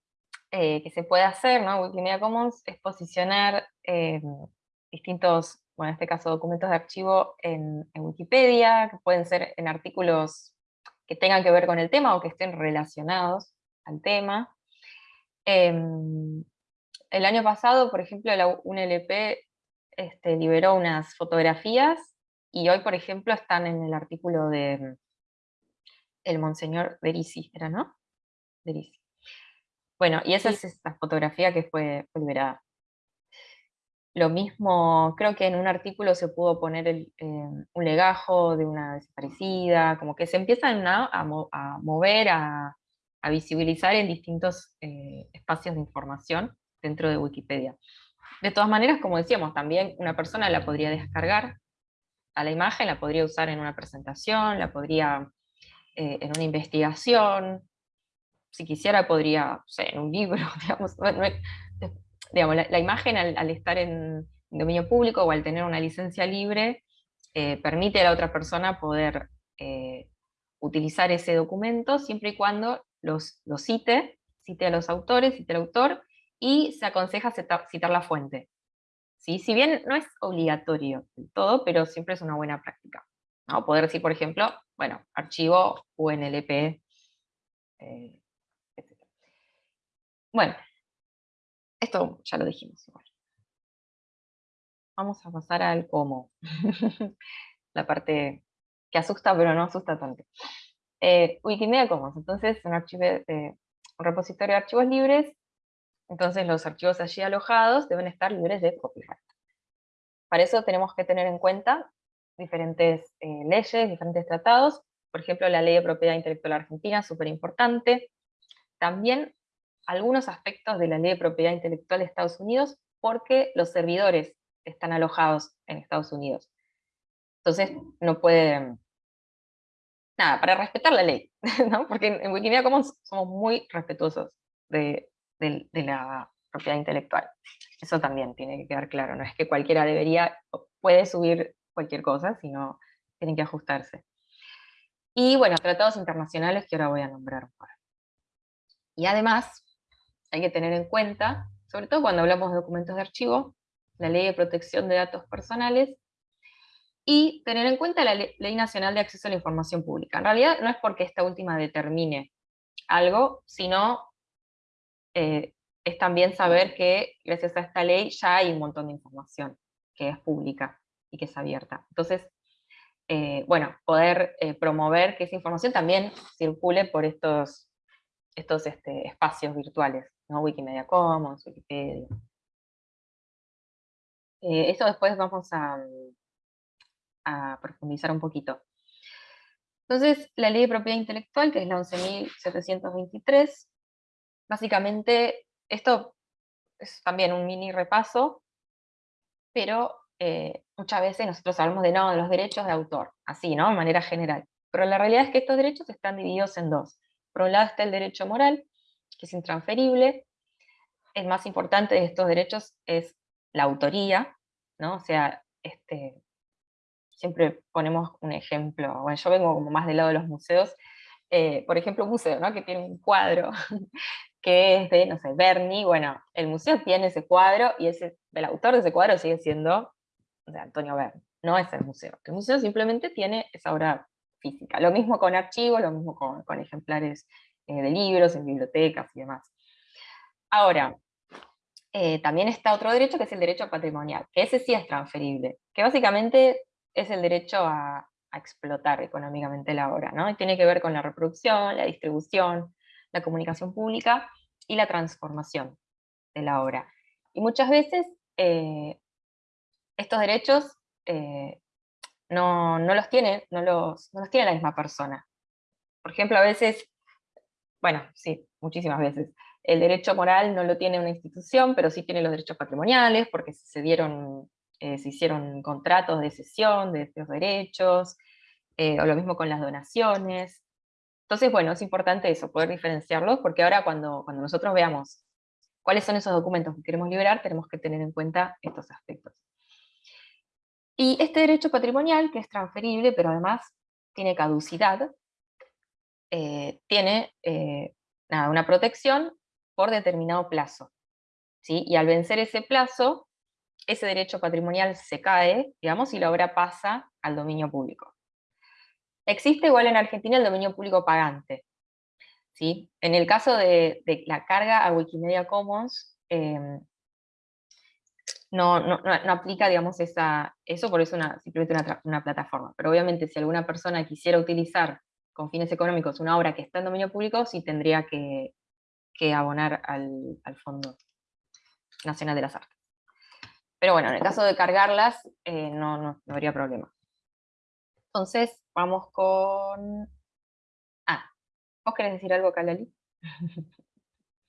eh, que se puede hacer, ¿no? Wikimedia Commons es posicionar eh, distintos, bueno, en este caso documentos de archivo en, Wikipedia, que pueden ser en artículos que tengan que ver con el tema o que estén relacionados al tema. Em, el año pasado, por ejemplo, la UNLP este, liberó unas fotografías y hoy, por ejemplo, están en el artículo de el Monseñor Berisi, ¿era, no? Berisi. Bueno, y esa es esta fotografía que fue, liberada. Lo mismo, creo que en un artículo se pudo poner eh, un legajo de una desaparecida, como que se empiezan a, mover, a, visibilizar en distintos eh, espacios de información dentro de Wikipedia. De todas maneras, como decíamos, también una persona la podría descargar a la imagen, la podría usar en una presentación, la podría eh, en una investigación, si quisiera podría, sé, en un libro, <laughs> digamos, digamos la, imagen al, estar en dominio público o al tener una licencia libre, eh, permite a la otra persona poder eh, utilizar ese documento siempre y cuando los, lo cite, cite a los autores, cite al autor, y se aconseja citar, la fuente. ¿Sí? Si bien no es obligatorio del todo, pero siempre es una buena práctica. ¿no? Poder decir, por ejemplo, bueno, archivo UNLP, eh, Bueno, esto ya lo dijimos igual. Vamos a pasar al cómo. <laughs> la parte que asusta, pero no asusta tanto. Eh, Wikimedia Commons, entonces un, archivo, un repositorio de archivos libres entonces los archivos allí alojados deben estar libres de copyright. Para eso tenemos que tener en cuenta diferentes eh, leyes, diferentes tratados, por ejemplo la Ley de Propiedad Intelectual Argentina, súper importante. También algunos aspectos de la Ley de Propiedad Intelectual de Estados Unidos, porque los servidores están alojados en Estados Unidos. Entonces no puede... Nada, para respetar la ley, <laughs> ¿no? porque en Wikimedia Commons somos muy respetuosos de, de, la propiedad intelectual. Eso también tiene que quedar claro, no es que cualquiera debería, puede subir cualquier cosa, sino tienen que ajustarse. Y bueno, tratados internacionales que ahora voy a nombrar. Y además, hay que tener en cuenta, sobre todo cuando hablamos de documentos de archivo, la Ley de Protección de Datos Personales, y tener en cuenta la Ley Nacional de Acceso a la Información Pública. En realidad no es porque esta última determine algo, sino eh, es también saber que gracias a esta ley ya hay un montón de información que es pública y que es abierta. Entonces, eh, bueno, poder eh, promover que esa información también circule por estos, estos este, espacios virtuales, ¿no? Wikimedia Commons, Wikipedia. eso después vamos a, a profundizar un poquito. Entonces, la ley de propiedad intelectual, que es la 11.723, Básicamente, esto es también un mini repaso, pero eh, muchas veces nosotros hablamos de, no, de los derechos de autor, así, ¿no? De manera general. Pero la realidad es que estos derechos están divididos en dos. Por un lado está el derecho moral, que es intransferible. El más importante de estos derechos es la autoría, ¿no? O sea, este, siempre ponemos un ejemplo, bueno, yo vengo como más del lado de los museos, eh, por ejemplo, un museo, ¿no? Que tiene un cuadro <laughs> que es de, no sé, Berni, bueno, el museo tiene ese cuadro y ese, el autor de ese cuadro sigue siendo Antonio Berni, no es el museo. El museo simplemente tiene esa obra física. Lo mismo con archivos, lo mismo con, ejemplares eh, de libros, en bibliotecas y demás. Ahora, eh, también está otro derecho que es el derecho patrimonial, que ese sí es transferible, que básicamente es el derecho a, explotar económicamente la obra, ¿no? Y tiene que ver con la reproducción, la distribución, la comunicación pública y la transformación de la obra. Y muchas veces eh, estos derechos eh, no, los tiene, no los, tiene la misma persona. Por ejemplo, a veces bueno, sí, muchísimas veces. El derecho moral no lo tiene una institución, pero sí tiene los derechos patrimoniales, porque se, dieron, eh, se hicieron contratos de cesión de estos derechos, eh, o lo mismo con las donaciones. Entonces, bueno, es importante eso, poder diferenciarlos, porque ahora cuando, cuando nosotros veamos cuáles son esos documentos que queremos liberar, tenemos que tener en cuenta estos aspectos. Y este derecho patrimonial, que es transferible, pero además tiene caducidad, eh, tiene una protección por determinado plazo. ¿sí? Y al vencer ese plazo, ese derecho patrimonial se cae, digamos, y la obra pasa al dominio público. Existe igual en Argentina el dominio público pagante. ¿sí? En el caso de, la carga a Wikimedia Commons, em, no, no, no, aplica, digamos, esa, eso, por eso una, simplemente una, plataforma. Pero obviamente si alguna persona quisiera utilizar con fines económicos una obra que está en dominio público, sí tendría que, que abonar al, Fondo Nacional de las Artes. Pero bueno, en el caso de cargarlas, eh, no, no, habría problema. Entonces, vamos con... Ah, ¿vos querés decir algo, Kalali?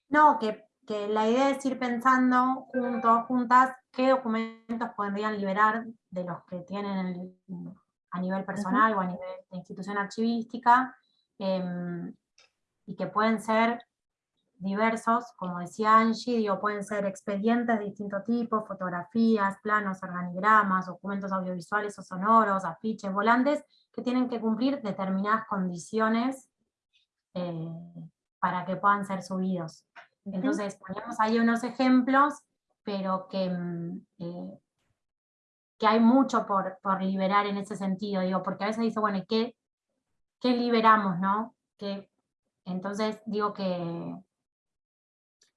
No, que, que, la idea es ir pensando juntos, juntas, qué documentos podrían liberar de los que tienen a nivel personal o a nivel de institución archivística, em, y que pueden ser diversos, como decía Angie, digo, pueden ser expedientes de distinto tipo, fotografías, planos, organigramas, documentos audiovisuales o sonoros, afiches, volantes, que tienen que cumplir determinadas condiciones eh, para que puedan ser subidos. Entonces, ponemos ahí unos ejemplos, pero que, mm, eh, que hay mucho por, por, liberar en ese sentido, digo, porque a veces dice, bueno, ¿qué, qué liberamos, no? Que, entonces digo que,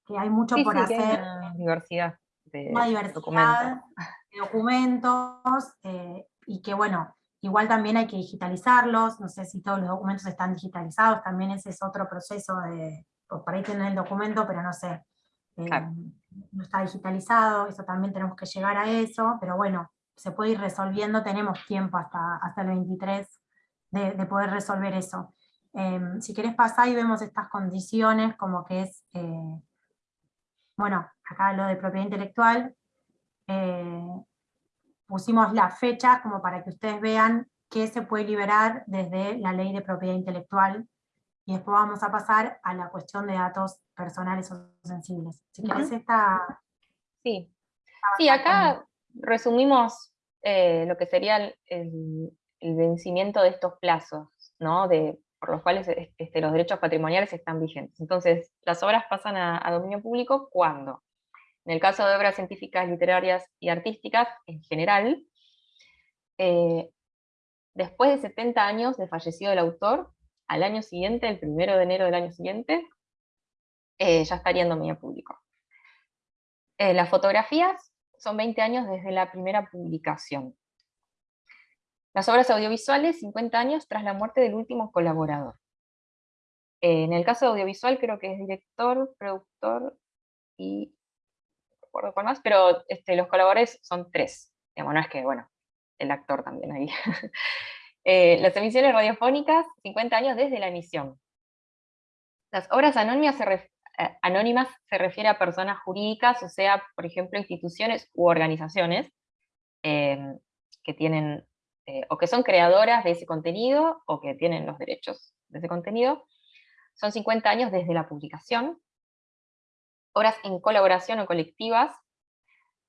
que hay mucho por hacer.
una diversidad
de documentos, de documentos eh, y que bueno, igual también hay que digitalizarlos, no sé si todos los documentos están digitalizados, también ese es otro proceso de, pues por ahí tienen el documento, pero no sé, eh, no está digitalizado, eso también tenemos que llegar a eso, pero bueno, se puede ir resolviendo, tenemos tiempo hasta, hasta el 23 de, poder resolver eso. Em, si querés pasar y vemos estas condiciones, como que es eh, bueno, acá lo de propiedad intelectual, eh, pusimos la fecha como para que ustedes vean qué se puede liberar desde la ley de propiedad intelectual, y después vamos a pasar a la cuestión de datos personales o sensibles. Si querés esta...
Sí, sí acá resumimos eh, lo que sería el, vencimiento de estos plazos, ¿no? De por los cuales este, los derechos patrimoniales están vigentes. Entonces, las obras pasan a, dominio público cuando, en el caso de obras científicas, literarias y artísticas, en general, eh, después de 70 años de fallecido el autor, al año siguiente, el primero de enero del año siguiente, eh, ya estaría en dominio público. Las fotografías son 20 años desde la primera publicación. Las obras audiovisuales, 50 años tras la muerte del último colaborador. En el caso audiovisual creo que es director, productor y no recuerdo cuál más, pero este, los colaboradores son tres. Digamos, no es que, bueno, el actor también ahí. <laughs> Eh, las emisiones radiofónicas, 50 años desde la emisión. Las obras anónimas se, eh, anónimas se refiere a personas jurídicas, o sea, por ejemplo, instituciones u organizaciones eh, que tienen eh, o que son creadoras de ese contenido, o que tienen los derechos de ese contenido. Son 50 años desde la publicación. Obras en colaboración o colectivas,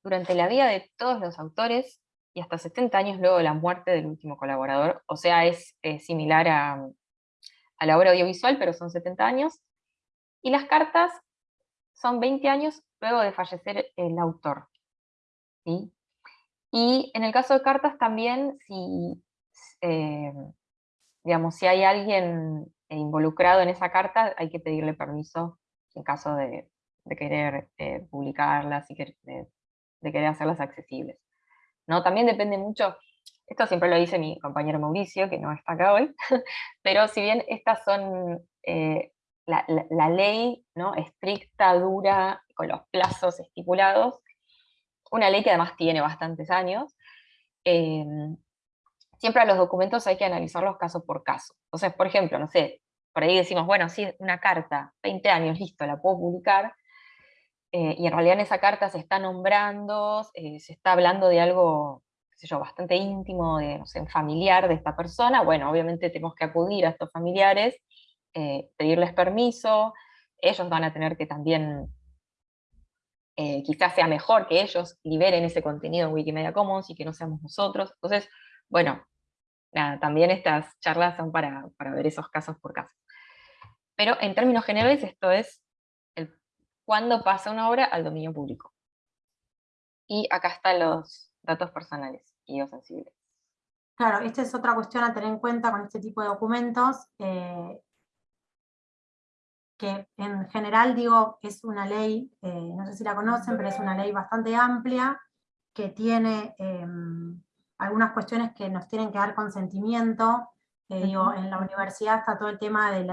durante la vida de todos los autores, y hasta 70 años luego de la muerte del último colaborador, o sea, es similar a la obra audiovisual, pero son 70 años. Y las cartas son 20 años luego de fallecer el autor. ¿sí? Y en el caso de cartas también, si, eh, digamos, si hay alguien involucrado en esa carta, hay que pedirle permiso en caso de, querer eh, publicarlas y de, querer hacerlas accesibles. ¿no? También depende mucho, esto siempre lo dice mi compañero Mauricio, que no está acá hoy, <laughs> pero si bien estas son eh, la, la, ley ¿no? estricta, dura, con los plazos estipulados, una ley que además tiene bastantes años, em, siempre a los documentos hay que analizarlos caso por caso. Entonces, por ejemplo, no sé, por ahí decimos, bueno, sí, una carta, 20 años, listo, la puedo publicar, eh, y en realidad en esa carta se está nombrando, eh, se está hablando de algo, qué sé yo, bastante íntimo, de, no sé, familiar de esta persona, bueno, obviamente tenemos que acudir a estos familiares, eh, pedirles permiso, ellos van a tener que también, quizás sea mejor que ellos liberen ese contenido en Wikimedia Commons y que no seamos nosotros, entonces, bueno, nada, también estas charlas son para, para ver esos casos por caso. Pero en términos generales esto es cuándo pasa una obra al dominio público. Y acá están los datos personales y los sensibles.
Claro, esta es otra cuestión a tener en cuenta con este tipo de documentos, eh, que en general digo, es una ley, eh, no sé si la conocen, pero es una ley bastante amplia, que tiene em, algunas cuestiones que nos tienen que dar consentimiento, eh, digo, en la universidad está todo el tema del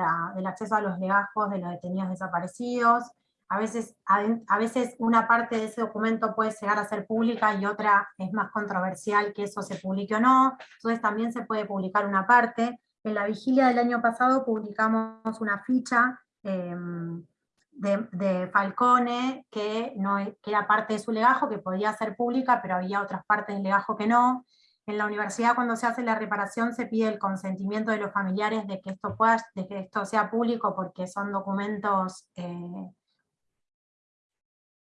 acceso a los legajos de los detenidos desaparecidos, a veces, a, veces una parte de ese documento puede llegar a ser pública y otra es más controversial que eso se publique o no, entonces también se puede publicar una parte. En la vigilia del año pasado publicamos una ficha em, de, Falcone que, no, que era parte de su legajo, que podía ser pública, pero había otras partes del legajo que no. En la universidad cuando se hace la reparación se pide el consentimiento de los familiares de que esto, pueda, de que esto sea público porque son documentos eh,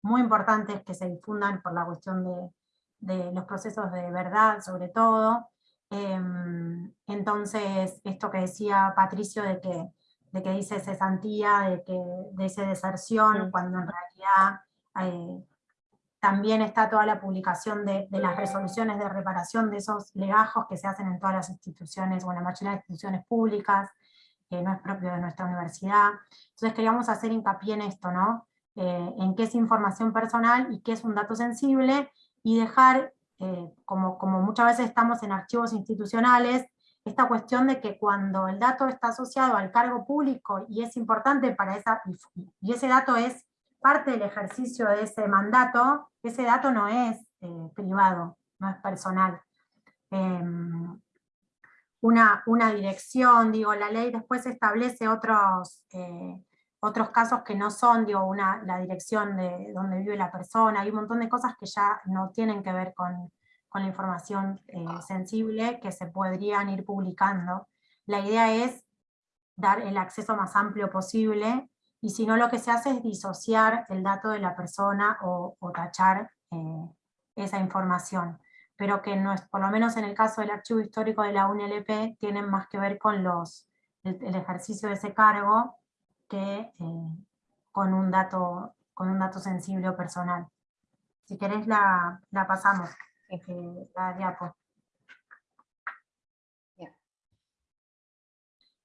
muy importantes que se difundan por la cuestión de, los procesos de verdad, sobre todo. Em, entonces, esto que decía Patricio de que, de que dice cesantía, de que dice deserción, cuando en realidad eh, también está toda la publicación de, las resoluciones de reparación de esos legajos que se hacen en todas las instituciones, o en la mayoría de las instituciones públicas, que no es propio de nuestra universidad. Entonces queríamos hacer hincapié en esto, ¿no? Eh, en qué es información personal y qué es un dato sensible, y dejar, eh, como, como muchas veces estamos en archivos institucionales, esta cuestión de que cuando el dato está asociado al cargo público y es importante para esa, y ese dato es parte del ejercicio de ese mandato, ese dato no es eh, privado, no es personal. Em, una, una, dirección, digo, la ley después establece otros, otros casos que no son digo, una, la dirección de donde vive la persona, hay un montón de cosas que ya no tienen que ver con, con la información eh, sensible que se podrían ir publicando. La idea es dar el acceso más amplio posible, y si no lo que se hace es disociar el dato de la persona o, o tachar eh, esa información. Pero que no es, por lo menos en el caso del archivo histórico de la UNLP, tienen más que ver con los, el ejercicio de ese cargo que eh, con, un dato, con un dato sensible o personal. Si querés la, la pasamos, eh, diapo.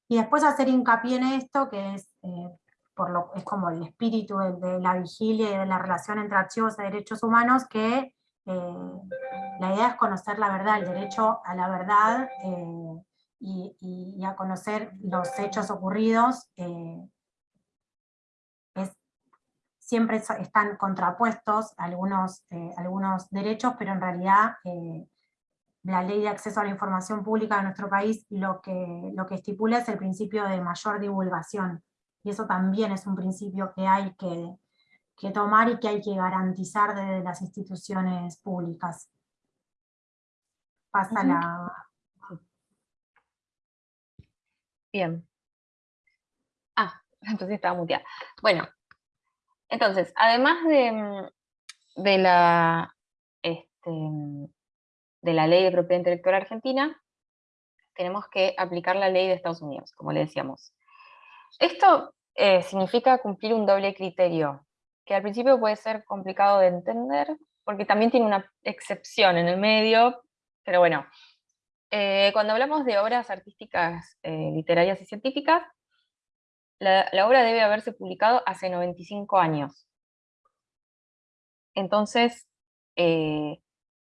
Y después hacer hincapié en esto, que es, eh, por lo, es como el espíritu de, la vigilia y de la relación entre archivos de derechos humanos, que la idea es conocer la verdad, el derecho a la verdad y, y, a conocer los hechos ocurridos siempre están contrapuestos algunos, eh, algunos derechos, pero en realidad eh, la ley de acceso a la información pública de nuestro país lo que, lo que estipula es el principio de mayor divulgación, y eso también es un principio que hay que, que tomar y que hay que garantizar desde las instituciones públicas. Pasa la...
Bien. Ah, <laughs> entonces estaba muteada. Bueno, entonces, además de, mm, la, este, de la ley de propiedad intelectual argentina, tenemos que aplicar la ley de Estados Unidos, como le decíamos. Esto eh, significa cumplir un doble criterio, que al principio puede ser complicado de entender, porque también tiene una excepción en el medio, pero bueno, eh, cuando hablamos de obras artísticas, eh, literarias y científicas, la, obra debe haberse publicado hace 95 años. Entonces, eh,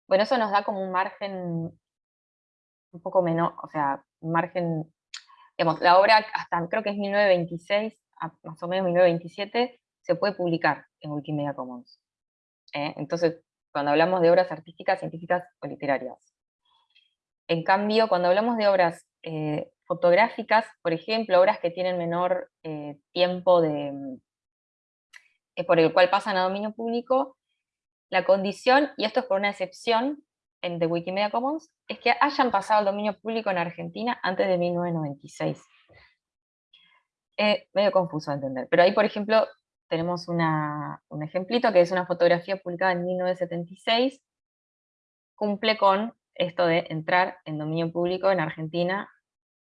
bueno, eso nos da como un margen un poco menor, o sea, un margen, digamos, la obra hasta creo que es 1926, más o menos 1927, se puede publicar en Wikimedia Commons. ¿eh? Entonces, cuando hablamos de obras artísticas, científicas o literarias. En cambio, cuando hablamos de obras eh, fotográficas, por ejemplo, obras que tienen menor eh, tiempo de, eh, por el cual pasan a dominio público, la condición, y esto es por una excepción en de Wikimedia Commons, es que hayan pasado al dominio público en Argentina antes de 1996. medio confuso de entender, pero ahí, por ejemplo, tenemos un ejemplito que es una fotografía publicada en 1976, cumple con esto de entrar en dominio público en Argentina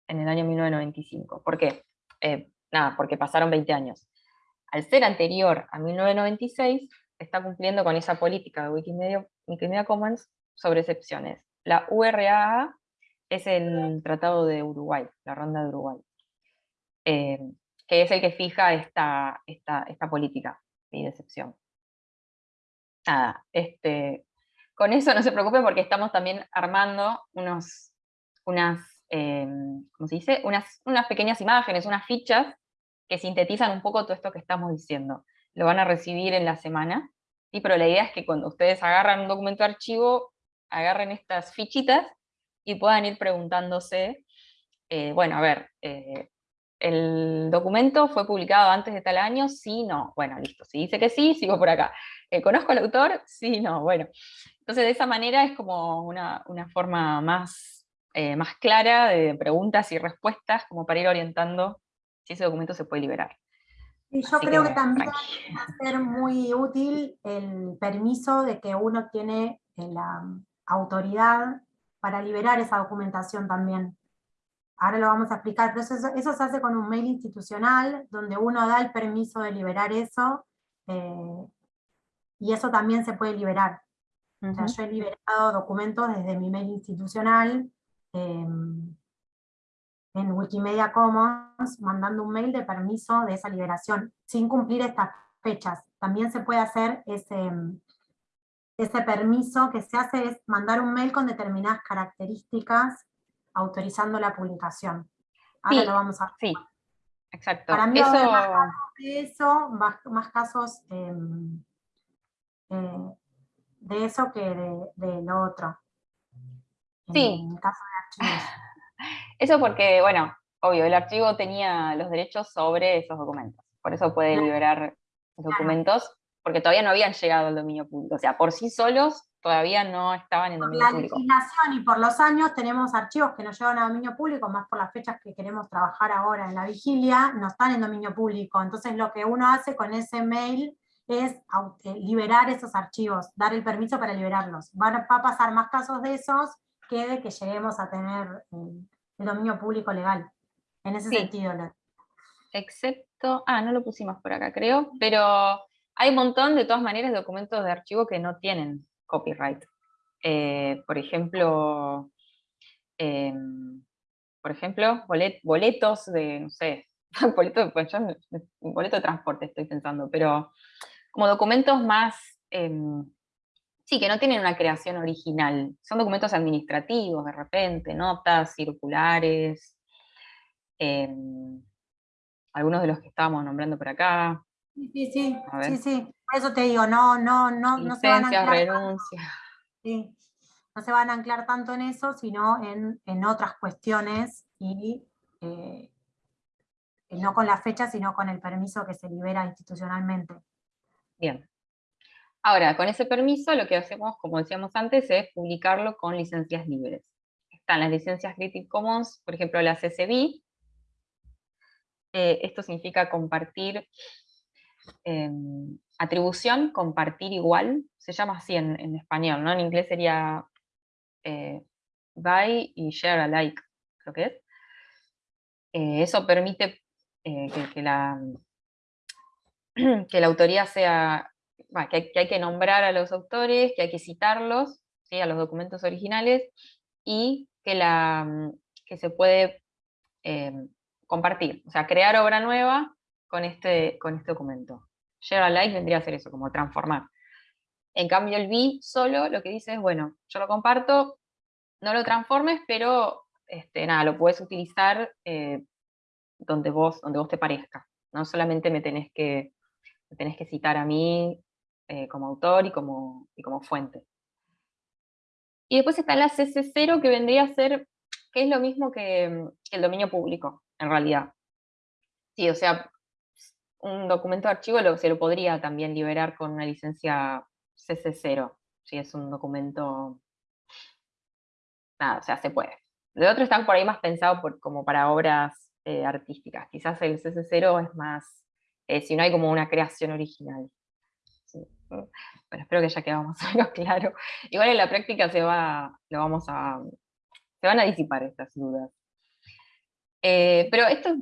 en el año 1995. ¿Por qué? Eh, nada, porque pasaron 20 años. Al ser anterior a 1996, está cumpliendo con esa política de Wikimedia, Wikimedia Commons sobre excepciones. La URA es el Tratado de Uruguay, la Ronda de Uruguay, eh, que es el que fija esta, esta, esta política de excepción. Nada, este, con eso no se preocupen porque estamos también armando unos, unas, eh, ¿cómo se dice? Unas, unas pequeñas imágenes, unas fichas que sintetizan un poco todo esto que estamos diciendo. Lo van a recibir en la semana, ¿sí? pero la idea es que cuando ustedes agarran un documento de archivo, agarren estas fichitas y puedan ir preguntándose, eh, bueno, a ver, eh, ¿el documento fue publicado antes de tal año? Sí, no. Bueno, listo. Si dice que sí, sigo por acá. ¿Conozco al autor? Sí, no. Bueno, entonces, de esa manera es como una, forma más, eh, más clara de preguntas y respuestas, como para ir orientando si ese documento se puede liberar.
Y yo creo que, también va a ser muy útil el permiso de que uno tiene eh, la autoridad para liberar esa documentación también. Ahora lo vamos a explicar, pero eso, eso se hace con un mail institucional, donde uno da el permiso de liberar eso, eh, y eso también se puede liberar yo he liberado documentos desde mi mail institucional, em, en Wikimedia Commons, mandando un mail de permiso de esa liberación, sin cumplir estas fechas. También se puede hacer ese, ese permiso que se hace es mandar un mail con determinadas características autorizando la publicación. Ahora lo vamos a
Sí, exacto.
Para mí eso... más casos de eso, más, casos em, eh, de eso que de, lo otro.
Sí.
En caso de archivos. <laughs>
Eso porque, bueno, obvio, el archivo tenía los derechos sobre esos documentos. Por eso puede liberar los documentos, porque todavía no habían llegado al dominio público. O sea, por sí solos todavía no estaban en dominio público.
Por la legislación y por los años tenemos archivos que no llegan a dominio público, más por las fechas que queremos trabajar ahora en la vigilia, no están en dominio público. Entonces lo que uno hace con ese mail es eh, liberar esos archivos, dar el permiso para liberarlos. Van a, va a pasar más casos de esos que de que lleguemos a tener eh, el dominio público legal. En ese sentido.
Excepto, ah, no lo pusimos por acá creo, pero hay un montón de todas maneras de documentos de archivo que no tienen copyright. Eh, por ejemplo, em, por ejemplo, boletos de, no sé, <laughs> boleto, pues boleto de transporte estoy pensando, pero como documentos más, em, sí, que no tienen una creación original, son documentos administrativos de repente, notas, circulares, em, algunos de los que estábamos nombrando por acá.
Sí, sí, sí, sí, por eso te digo, no, no, no, no se van a anclar
renuncias.
Sí, no se van a anclar tanto en eso, sino en, otras cuestiones y eh, no con la fecha, sino con el permiso que se libera institucionalmente.
Bien. Ahora, con ese permiso lo que hacemos, como decíamos antes, es publicarlo con licencias libres. Están las licencias Creative Commons, por ejemplo, la CCB. Eh, esto significa compartir, em, atribución, compartir igual, se llama así en, español, ¿no? En inglés sería eh, buy y share alike, creo que es. Eh, eso permite que, la, <clears throat> que la autoría sea, que, hay, que, nombrar a los autores, que hay que citarlos, ¿sí? a los documentos originales, y que, la, mm, que se puede em, compartir, o sea, crear obra nueva con este, con este documento. Share alike vendría a ser eso, como transformar. En cambio el B solo lo que dice es, bueno, yo lo comparto, no lo transformes, pero este, nada, lo puedes utilizar eh, donde, vos, donde vos te parezca. No solamente me tenés que tenés que citar a mí eh, como autor y como, como fuente. Y después está la CC0 que vendría a ser que es lo mismo que, el dominio público, en realidad. Sí, o sea, un documento de archivo se lo podría también liberar con una licencia CC0, si es un documento... Nada, o sea, se puede. De otro están por ahí más pensados como para obras eh, artísticas. Quizás el CC0 es más, eh, si no hay como una creación original. Bueno, espero que ya quedamos <laughs> algo claro. Igual en la práctica se va, lo vamos a, se van a disipar estas dudas. Eh, pero esto es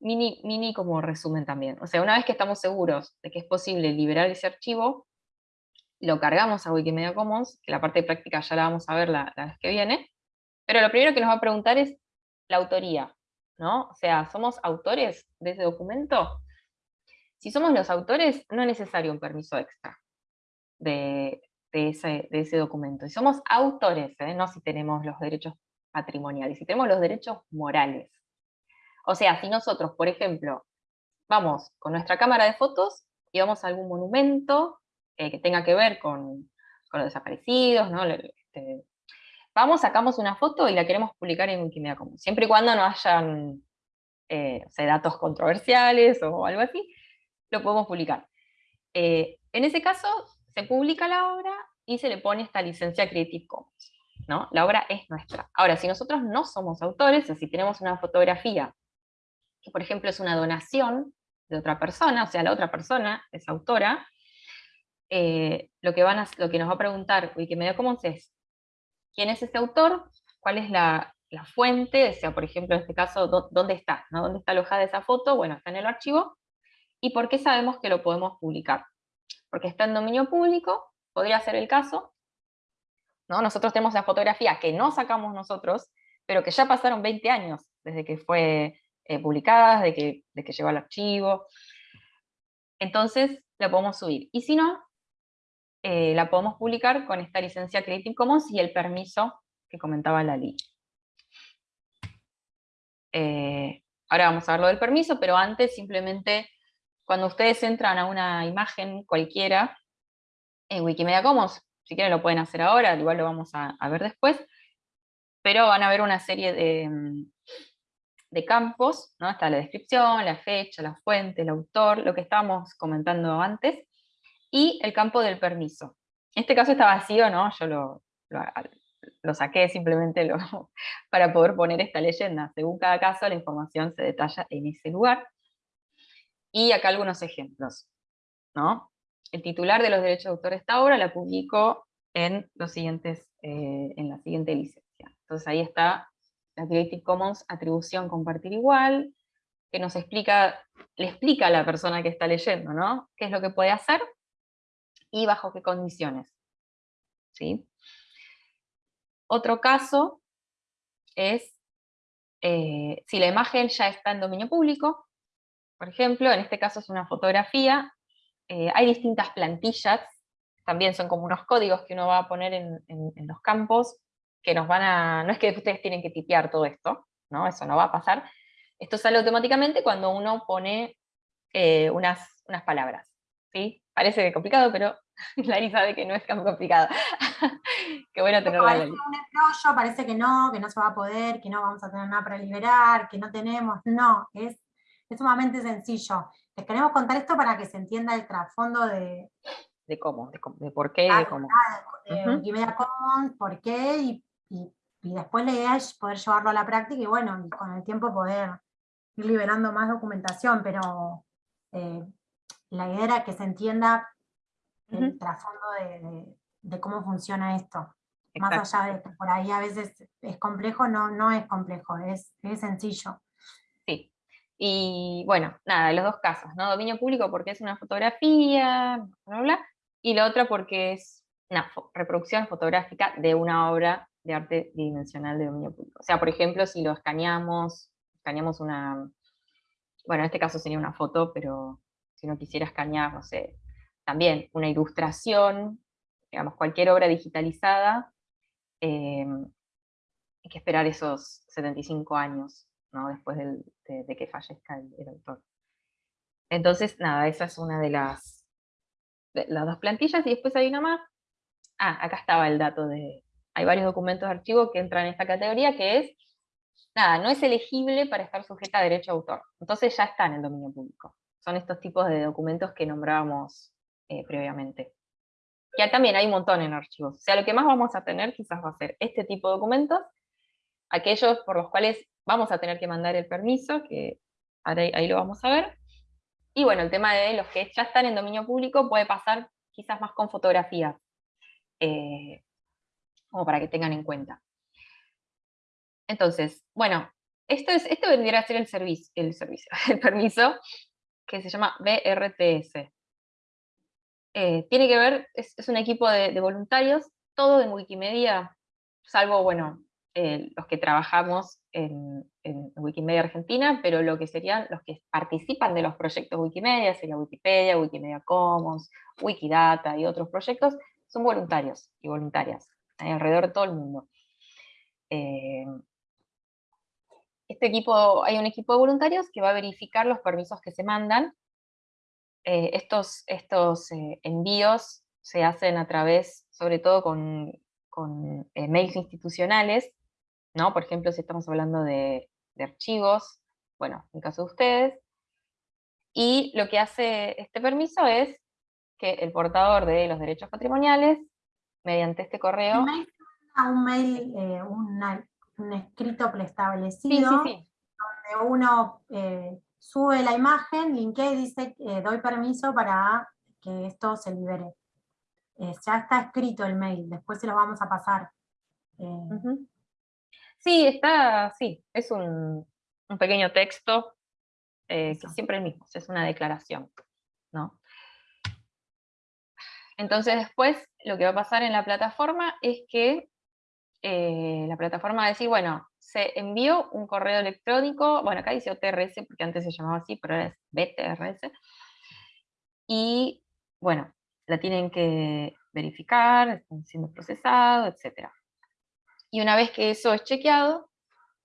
mini, mini como resumen también. O sea, una vez que estamos seguros de que es posible liberar ese archivo, lo cargamos a Wikimedia Commons, que la parte práctica ya la vamos a ver la, la vez que viene, pero lo primero que nos va a preguntar es la autoría, ¿no? O sea, ¿somos autores de ese documento? Si somos los autores, no es necesario un permiso extra de, ese, documento. Si somos autores, ¿eh? no si tenemos los derechos patrimoniales, si tenemos los derechos morales. O sea, si nosotros, por ejemplo, vamos con nuestra cámara de fotos y vamos a algún monumento eh, que tenga que ver con, los desaparecidos. Este, vamos, sacamos una foto y la queremos publicar en Wikimedia Commons, siempre y cuando no hayan eh, datos controversiales o algo así, lo podemos publicar. Eh, en ese caso, se publica la obra y se le pone esta licencia Creative Commons. ¿no? La obra es nuestra. Ahora, si nosotros no somos autores, o si tenemos una fotografía que, por ejemplo, es una donación de otra persona, o sea, la otra persona es autora, eh, lo, que van lo que nos va a preguntar Wikimedia Commons es, ¿quién es ese autor? ¿Cuál es la, fuente? O sea, por ejemplo, en este caso, ¿dónde está? ¿no? ¿Dónde está alojada esa foto? Bueno, está en el archivo, ¿Y por qué sabemos que lo podemos publicar? Porque está en dominio público, podría ser el caso, ¿no? Nosotros tenemos la fotografía que no sacamos nosotros, pero que ya pasaron 20 años desde que fue eh, publicada, de que, de que llegó al archivo. Entonces la podemos subir. Y si no, eh, la podemos publicar con esta licencia Creative Commons y el permiso que comentaba la ley. Eh, ahora vamos a ver del permiso, pero antes simplemente cuando ustedes entran a una imagen cualquiera en Wikimedia Commons, si quieren lo pueden hacer ahora, igual lo vamos a, ver después, pero van a ver una serie de, de campos, ¿no? está la descripción, la fecha, la fuente, el autor, lo que estábamos comentando antes, y el campo del permiso. En este caso está vacío, ¿no? yo lo, lo, saqué simplemente lo, <laughs> para poder poner esta leyenda. Según cada caso, la información se detalla en ese lugar. Y acá algunos ejemplos. ¿no? El titular de los derechos de autor de esta obra la publicó en, los siguientes, eh, en la siguiente licencia. Entonces ahí está la Creative Commons atribución compartir igual, que nos explica, le explica a la persona que está leyendo, ¿no? ¿Qué es lo que puede hacer? Y bajo qué condiciones. ¿Sí? Otro caso es eh, si la imagen ya está en dominio público, por ejemplo, en este caso es una fotografía, eh, hay distintas plantillas, también son como unos códigos que uno va a poner en, los campos, que nos van a, no es que ustedes tienen que tipear todo esto, ¿no? eso no va a pasar, esto sale automáticamente cuando uno pone eh, unas, unas palabras, ¿sí? Parece complicado, pero <laughs> Lari sabe que no es tan complicado. <laughs> Qué bueno tenerla.
Parece un parece que no, que no se va a poder, que no vamos a tener nada para liberar, que no tenemos, no, es es sumamente sencillo. Les queremos contar esto para que se entienda el trasfondo de...
De cómo, de, por qué y de cómo.
De, Wikimedia Commons, por qué, y, después la idea es poder llevarlo a la práctica y bueno, con el tiempo poder ir liberando más documentación, pero eh, la idea era que se entienda el trasfondo de, cómo funciona esto. Más allá de que por ahí a veces es complejo, no, no es complejo, es, es sencillo.
Y bueno, nada, los dos casos, ¿no? Dominio público porque es una fotografía, bla, bla, y la otra porque es una reproducción fotográfica de una obra de arte bidimensional de dominio público. O sea, por ejemplo, si lo escaneamos, escaneamos una, bueno, en este caso sería una foto, pero si no quisiera escanear, no sé, también una ilustración, digamos, cualquier obra digitalizada, eh, hay que esperar esos 75 años después de, que fallezca el, autor. Entonces, nada, esa es una de las, las dos plantillas, y después hay una más. Ah, acá estaba el dato de, hay varios documentos de archivo que entran en esta categoría, que es, nada, no es elegible para estar sujeta a derecho a autor. Entonces ya está en el dominio público. Son estos tipos de documentos que nombrábamos eh, previamente. Ya también hay un montón en archivos. O sea, lo que más vamos a tener quizás va a ser este tipo de documentos, aquellos por los cuales vamos a tener que mandar el permiso, que ahí lo vamos a ver. Y bueno, el tema de los que ya están en dominio público puede pasar quizás más con fotografías, eh, como para que tengan en cuenta. Entonces, bueno, esto, es, esto vendría a ser el servicio, el servicio, <laughs> el permiso, que se llama BRTS. Eh, tiene que ver, es, un equipo de, voluntarios, todo en Wikimedia, salvo, bueno, eh, los que trabajamos en, Wikimedia Argentina, pero lo que serían los que participan de los proyectos Wikimedia, sería Wikipedia, Wikimedia Commons, Wikidata y otros proyectos, son voluntarios y voluntarias, alrededor de todo el mundo. Eh, este equipo, hay un equipo de voluntarios que va a verificar los permisos que se mandan, eh, estos, estos eh, envíos se hacen a través, sobre todo con, con eh, mails institucionales, ¿no? Por ejemplo, si estamos hablando de, archivos, bueno, en caso de ustedes, y lo que hace este permiso es que el portador de los derechos patrimoniales, mediante este correo...
Un mail, un, escrito preestablecido, sí, sí, donde uno sube la imagen, linkea y dice, eh, doy permiso para que esto se libere. Eh, ya está escrito el mail, después se lo vamos a pasar.
Eh, sí, está, sí, es un, pequeño texto, que siempre el mismo, es una declaración, ¿no? Entonces después lo que va a pasar en la plataforma es que la plataforma va a decir, bueno, se envió un correo electrónico, bueno, acá dice OTRS porque antes se llamaba así, pero ahora es BTRS, y bueno, la tienen que verificar, están siendo procesados, etc. Y una vez que eso es chequeado,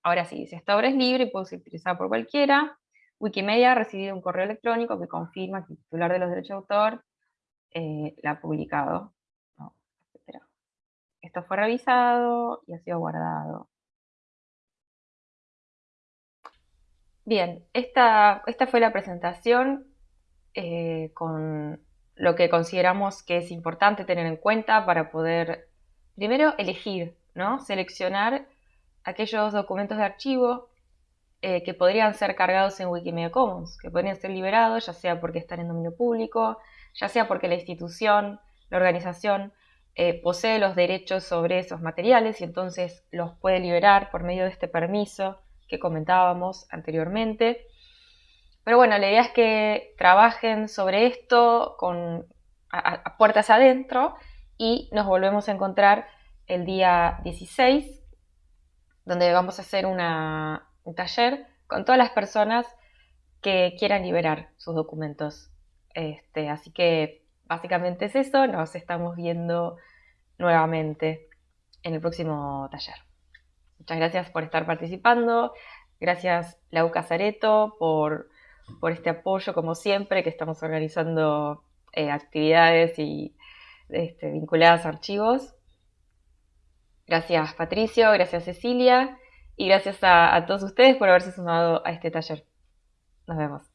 ahora sí, dice, esta obra es libre y puede ser utilizada por cualquiera, Wikimedia ha recibido un correo electrónico que confirma que el titular de los derechos de autor eh, la ha publicado, Esto fue revisado y ha sido guardado. Bien, esta, esta fue la presentación eh, con lo que consideramos que es importante tener en cuenta para poder, primero, elegir, ¿no? Seleccionar aquellos documentos de archivo eh, que podrían ser cargados en Wikimedia Commons, que podrían ser liberados, ya sea porque están en dominio público, ya sea porque la institución, la organización, eh, posee los derechos sobre esos materiales y entonces los puede liberar por medio de este permiso que comentábamos anteriormente. Pero bueno, la idea es que trabajen sobre esto con, a, puertas adentro y nos volvemos a encontrar el día 16, donde vamos a hacer un taller con todas las personas que quieran liberar sus documentos. Este, así que básicamente es eso, nos estamos viendo nuevamente en el próximo taller. Muchas gracias por estar participando. Gracias Lau Casareto por, por este apoyo, como siempre, que estamos organizando eh, actividades y este, vinculadas a archivos. Gracias Patricio, gracias Cecilia y gracias a todos ustedes por haberse sumado a este taller. Nos vemos.